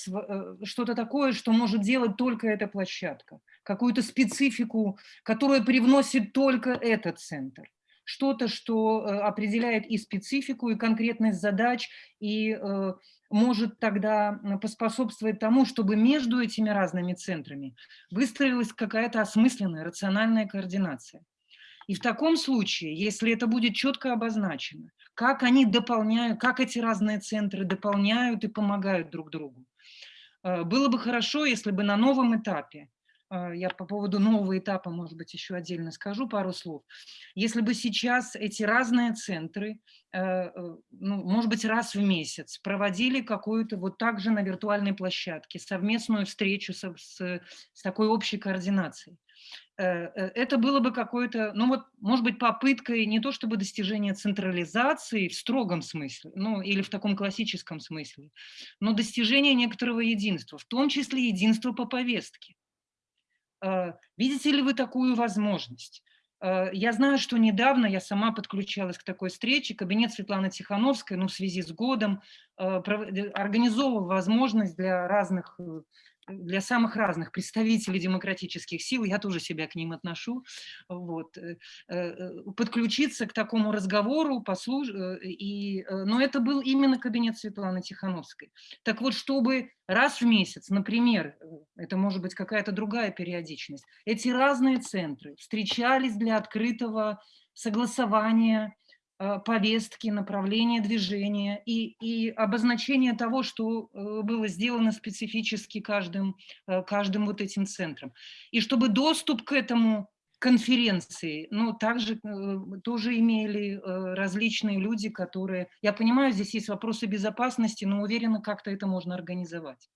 что-то такое, что может делать только эта площадка, какую-то специфику, которая привносит только этот центр что-то, что определяет и специфику, и конкретность задач, и может тогда поспособствовать тому, чтобы между этими разными центрами выстроилась какая-то осмысленная, рациональная координация. И в таком случае, если это будет четко обозначено, как они дополняют, как эти разные центры дополняют и помогают друг другу, э, было бы хорошо, если бы на новом этапе а, я по поводу нового этапа, может быть, еще отдельно скажу пару слов. Если бы сейчас эти разные центры, э, э, ну, может быть, раз в месяц проводили какую-то вот так же на виртуальной площадке совместную встречу с, с, с такой общей координацией, э, это было бы какое-то, ну вот, может быть, попыткой не то чтобы достижения централизации в строгом смысле, ну или в таком классическом смысле, но достижения некоторого единства, в том числе единства по повестке. Э, видите ли вы такую возможность? Э, я знаю, что недавно я сама подключалась к такой встрече, кабинет Светланы Тихановской, ну, в связи с годом, э, организовывал возможность для разных для самых разных представителей демократических сил, я тоже себя к ним отношу, вот, э, э, подключиться к такому разговору, послуж... и, но это был именно кабинет Светланы Тихановской. Так вот, чтобы раз в месяц, например, это может быть какая-то другая периодичность, эти разные центры встречались для открытого согласования Э, повестки, направления движения и, и обозначение того, что э, было сделано специфически каждым, э, каждым вот этим центром. И чтобы доступ к этому конференции, ну, также тоже имели различные люди, которые, я понимаю, здесь есть вопросы безопасности, но уверена, как-то это можно организовать.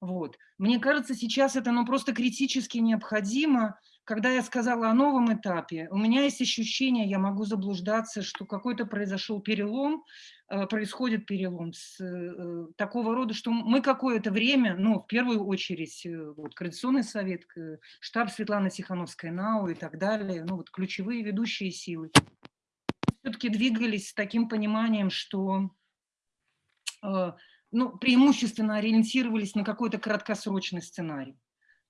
Вот. Мне кажется, сейчас это ну, просто критически необходимо, когда я сказала о новом этапе, у меня есть ощущение, я могу заблуждаться, что какой-то произошел перелом, э, происходит перелом с э, такого рода, что мы какое-то время, ну, в первую очередь, э, вот, Координационный совет, штаб Светланы Тихановской НАУ и так далее, ну, вот ключевые ведущие силы, все-таки двигались с таким пониманием, что ну, преимущественно ориентировались на какой-то краткосрочный сценарий.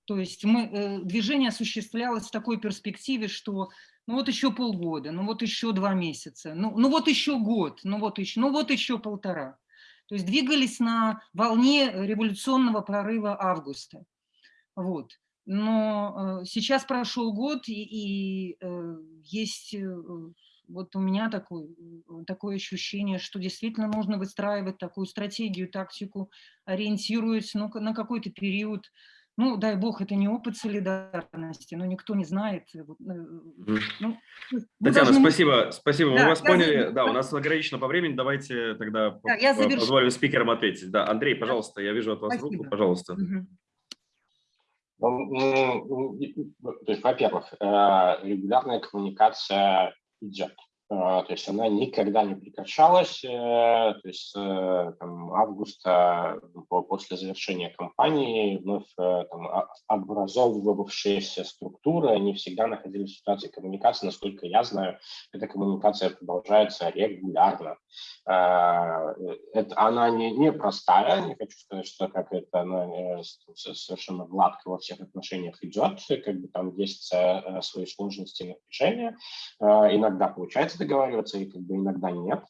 То есть мы, э, движение осуществлялось в такой перспективе, что ну вот еще полгода, ну вот еще два месяца, ну, ну вот еще год, ну вот еще, ну вот еще полтора. То есть двигались на волне революционного прорыва августа. Вот. Но э, сейчас прошел год, и, и э, есть вот у меня такой, такое ощущение, что действительно нужно выстраивать такую стратегию, тактику, ориентируясь ну, на какой-то период, ну, дай бог, это не опыт солидарности, но никто не знает. Э, ну, Татьяна, должны... спасибо, спасибо, да, мы вас поняли. За... Да, у нас ограничено по времени, давайте тогда да, я позволю спикерам ответить. Да, Андрей, пожалуйста, я вижу от вас спасибо. руку, пожалуйста. Ну, то есть, во-первых, э, регулярная коммуникация идет. А, то есть она никогда не прекращалась, э, то есть э, там, августа после завершения кампании вновь э, там, а, образовывавшиеся структуры, они всегда находились в ситуации коммуникации, насколько я знаю, эта коммуникация продолжается регулярно. А, это, она не, не простая, не хочу сказать, что как это она совершенно гладко во всех отношениях идет, как бы там есть свои сложности и напряжения, иногда получается договариваться, и как бы иногда нет,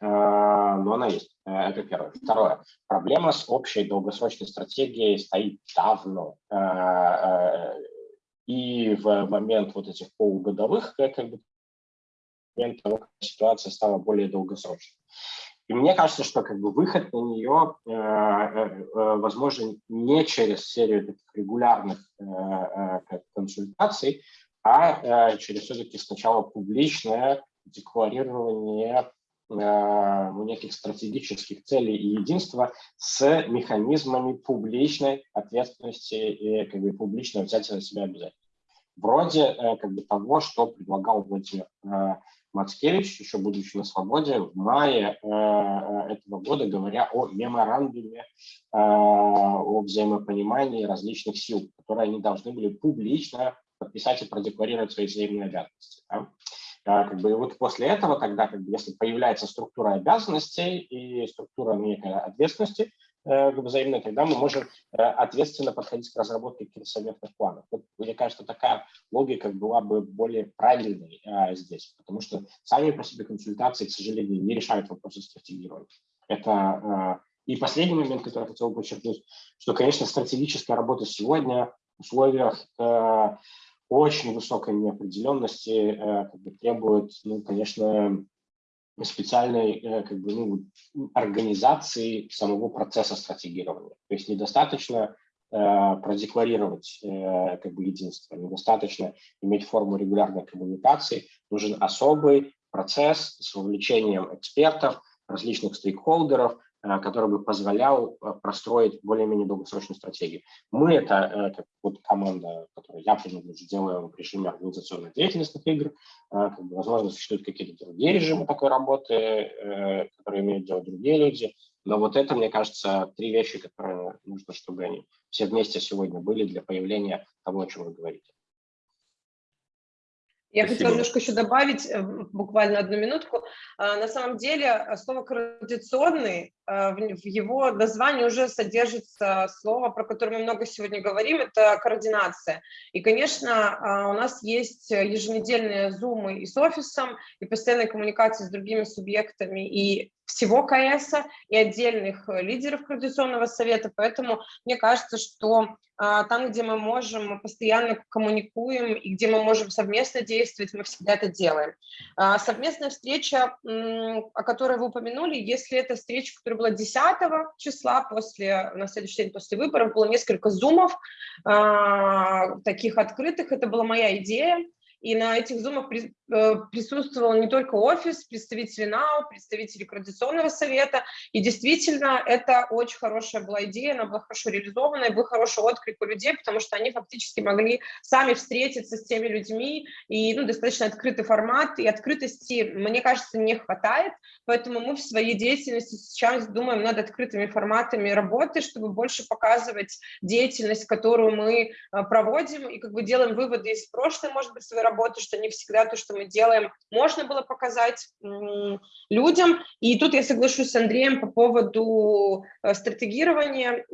э, но она есть. Э, это первое. Второе. Проблема с общей долгосрочной стратегией стоит давно. Э, и в момент вот этих полугодовых, как бы, момент того, как ситуация стала более долгосрочной. И мне кажется, что как бы выход на нее э, э, возможен не через серию таких регулярных э, консультаций, а через все-таки сначала публичное декларирование э, неких стратегических целей и единства с механизмами публичной ответственности и как бы, публичного взятия на себя обязательств. Вроде э, как бы, того, что предлагал Владимир э, Мацкевич, еще будучи на свободе, в мае этого года, говоря о меморандуме о взаимопонимании различных сил, которые они должны были публично подписать и продекларировать свои взаимные обязанности. Как бы, и вот после этого тогда, как бы, если появляется структура обязанностей и структура некой ответственности э, взаимной, тогда мы можем э, ответственно подходить к разработке каких-то совместных планов. Вот, мне кажется, такая логика была бы более правильной э, здесь, потому что сами по себе консультации, к сожалению, не решают вопросы стратегирования. Это э, и последний момент, который я хотел бы подчеркнуть, что, конечно, стратегическая работа сегодня в условиях э, очень высокой неопределенности э, как бы, требует, ну, конечно, специальной э, как бы, ну, организации самого процесса стратегирования. То есть недостаточно э, продекларировать э, как бы единство, недостаточно иметь форму регулярной коммуникации, нужен особый процесс с вовлечением экспертов, различных стейкхолдеров, который бы позволял э, простроить более-менее долгосрочную стратегию. Мы это, э, как вот команда, которую я принадлежу, делаем в режиме организационной деятельности игр. Как бы, возможно, существуют какие-то другие режимы такой работы, которые имеют делать другие люди. Но вот это, мне кажется, три вещи, которые нужно, чтобы они все вместе сегодня были для появления того, о чем вы говорите. Я Спасибо. хотела немножко еще добавить, э, буквально одну минутку. А, На самом деле э, слово «координационный», э, в его названии уже содержится слово, про которое мы много сегодня говорим, это координация. И, конечно, а, у нас есть еженедельные зумы и с офисом, и постоянные коммуникации с другими субъектами, и всего КС, и отдельных э, лидеров Координационного совета, поэтому мне кажется, что а, там, где мы можем, мы постоянно коммуникуем, и где мы можем совместно действовать, мы всегда это делаем. А, совместная встреча, о которой вы упомянули, если это встреча, которая была 10 числа, после, на следующий день после выборов, было несколько зумов, а, таких открытых, это была моя идея, и на этих зумах э, присутствовал не только офис, представители НАУ, представители Координационного совета. И действительно, это очень хорошая была идея, она была хорошо реализована, и был хороший отклик у людей, потому что они фактически могли сами встретиться с теми людьми, и ну, достаточно открытый формат, и открытости, мне кажется, не хватает, поэтому мы в своей деятельности сейчас думаем над открытыми форматами работы, чтобы больше показывать деятельность, которую мы э, проводим, и как бы делаем выводы из прошлой, может быть, своей работы, что не всегда то, что мы делаем, можно было показать людям. И тут я соглашусь с Андреем по поводу э, стратегирования.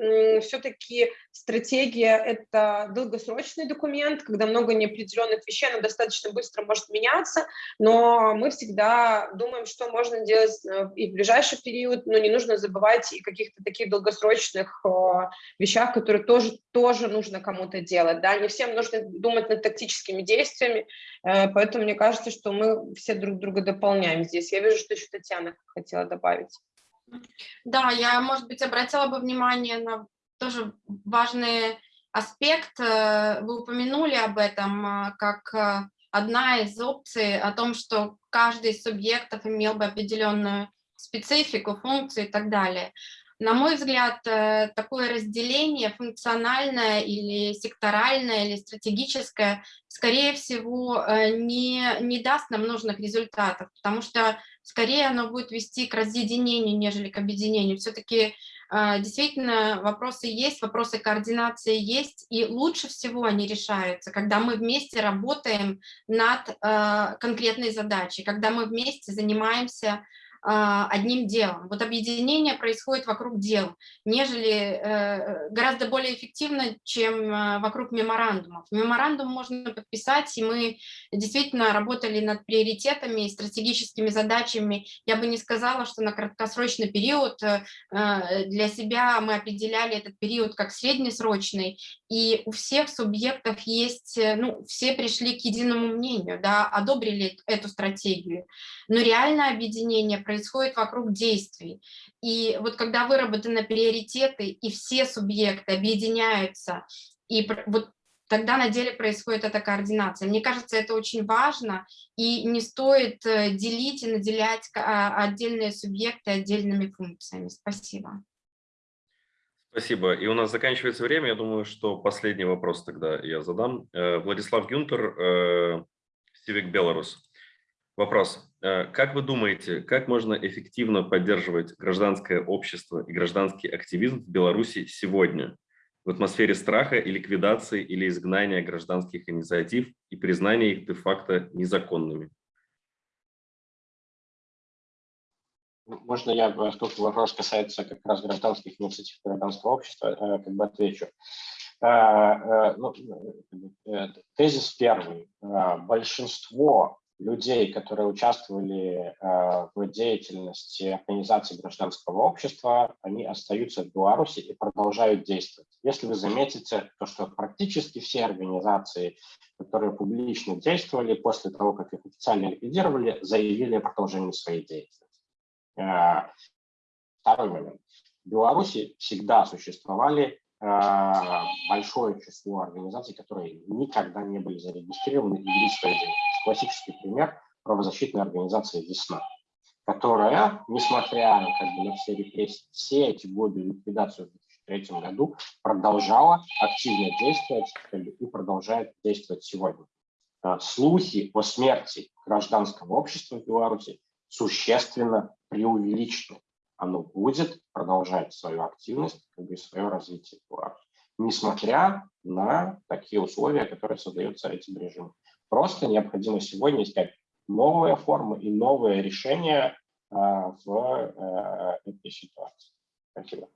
Все-таки стратегия – это долгосрочный документ, когда много неопределенных вещей, она достаточно быстро может меняться, но мы всегда думаем, что можно делать э, и в ближайший период, но не нужно забывать и каких-то таких долгосрочных э, вещах, которые тоже, тоже нужно кому-то делать. Да? Не всем нужно думать над тактическими действиями, э, поэтому мне кажется, что мы все друг друга дополняем здесь. Я вижу, что еще Татьяна хотела добавить. Да, я, может быть, обратила бы внимание на тоже важный аспект. э, Вы упомянули об этом э, как одна из опций о том, что каждый из субъектов имел бы определенную специфику, функцию и так далее. На мой взгляд, э, такое разделение функциональное или секторальное, или стратегическое, скорее всего, э, не, не даст нам нужных результатов, потому что скорее оно будет вести к разъединению, нежели к объединению. Все-таки э, действительно вопросы есть, вопросы координации есть, и лучше всего они решаются, когда мы вместе работаем над конкретной задачей, когда мы вместе занимаемся одним делом. Вот объединение происходит вокруг дел, нежели э, гораздо более эффективно, чем э, вокруг меморандумов. Меморандум можно подписать, и мы действительно работали над приоритетами и стратегическими задачами. Я бы не сказала, что на краткосрочный период э, для себя мы определяли этот период как среднесрочный, и у всех субъектов есть, ну, все пришли к единому мнению, да, одобрили эту стратегию. Но реальное объединение происходит вокруг действий. И вот когда выработаны приоритеты, и все субъекты объединяются, и вот тогда на деле происходит эта координация. Мне кажется, это очень важно, и не стоит делить и наделять отдельные субъекты отдельными функциями. Спасибо. Спасибо. И у нас заканчивается время. Я думаю, что последний вопрос тогда я задам. Владислав Гюнтер, Civic Беларус. Вопрос. Как вы думаете, как можно эффективно поддерживать гражданское общество и гражданский активизм в Беларуси сегодня в атмосфере страха и ликвидации или изгнания гражданских инициатив и признания их де-факто незаконными? Можно я, поскольку вопрос касается как раз гражданских инициатив гражданского общества, как бы отвечу. Ну, тезис первый. Большинство людей, которые участвовали в деятельности организации гражданского общества, они остаются в Беларуси и продолжают действовать. Если вы заметите, то что практически все организации, которые публично действовали после того, как их официально ликвидировали, заявили о продолжении своей деятельности. Второй момент. В Беларуси всегда существовали большое число организаций, которые никогда не были зарегистрированы и вели свою деятельность. Классический пример – правозащитная организация «Весна», которая, несмотря как бы, на все репрессии, все эти годы ликвидацию в 2003 году, продолжала активно действовать и продолжает действовать сегодня. Слухи о смерти гражданского общества в Беларуси существенно преувеличены. Оно будет продолжать свою активность как бы, свое развитие в Беларуси, несмотря на такие условия, которые создаются этим режимом. Просто необходимо сегодня искать новые формы и новые решения в этой ситуации. Спасибо.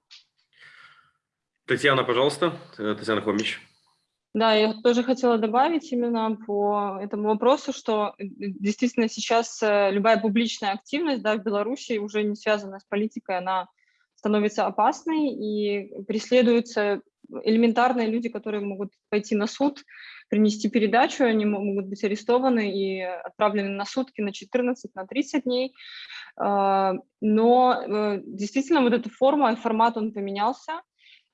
Татьяна, пожалуйста. Татьяна Хомич. Да, я тоже хотела добавить именно по этому вопросу, что действительно сейчас любая публичная активность да, в Беларуси уже не связана с политикой, она становится опасной и преследуются элементарные люди, которые могут пойти на суд, принести передачу, они могут быть арестованы и отправлены на сутки на 14, на 30 дней. А, но э, действительно вот эта форма, формат, он поменялся,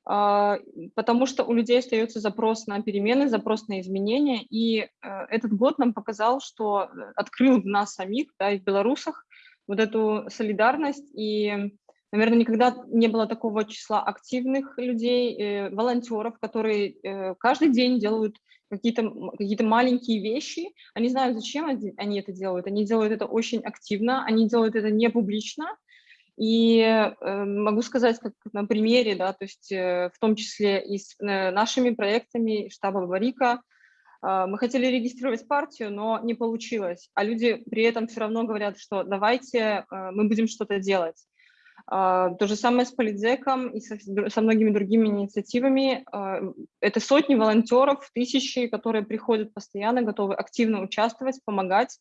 а, потому что у людей остается запрос на перемены, запрос на изменения, и э, этот год нам показал, что открыл в нас самих, да, и в белорусах, вот эту солидарность и Наверное, никогда не было такого числа активных людей, э, волонтеров, которые э, каждый день делают какие-то какие маленькие вещи. Они знают, зачем они это делают. Они делают это очень активно, они делают это не публично. И э, могу сказать, как на примере, да, то есть э, в том числе и с э, нашими проектами штаба Барика, э, мы хотели регистрировать партию, но не получилось. А люди при этом все равно говорят, что давайте э, мы будем что-то делать. А, то же самое с Политзеком и со, со многими другими инициативами. А, это сотни волонтеров, тысячи, которые приходят постоянно, готовы активно участвовать, помогать.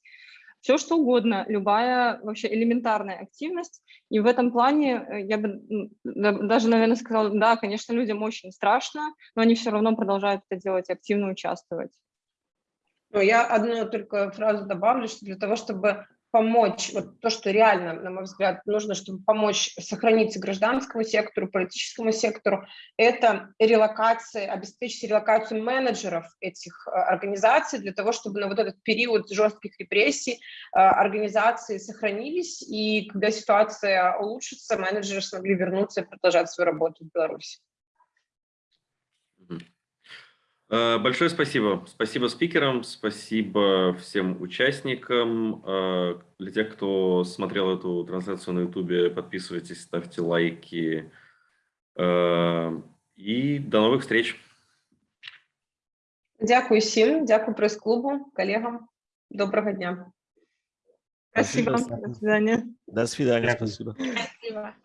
Все что угодно, любая вообще элементарная активность. И в этом плане э, я бы даже, наверное, сказала, да, конечно, людям очень страшно, но они все равно продолжают это делать, активно участвовать. Ну, я одну только фразу добавлю, что для того, чтобы помочь, вот то, что реально, на мой взгляд, нужно, чтобы помочь сохраниться гражданскому сектору, политическому сектору, это релокация, обеспечить релокацию менеджеров этих э, организаций для того, чтобы на вот этот период жестких репрессий э, организации сохранились, и когда ситуация улучшится, менеджеры смогли вернуться и продолжать свою работу в Беларуси. Э, большое спасибо. Спасибо спикерам, спасибо всем участникам. Э, для тех, кто смотрел эту трансляцию на YouTube, подписывайтесь, ставьте лайки. Э, и до новых встреч. Дякую всем, дякую пресс-клубу, коллегам. Доброго дня. Спасибо. До свидания. До свидания. Спасибо. Спасибо.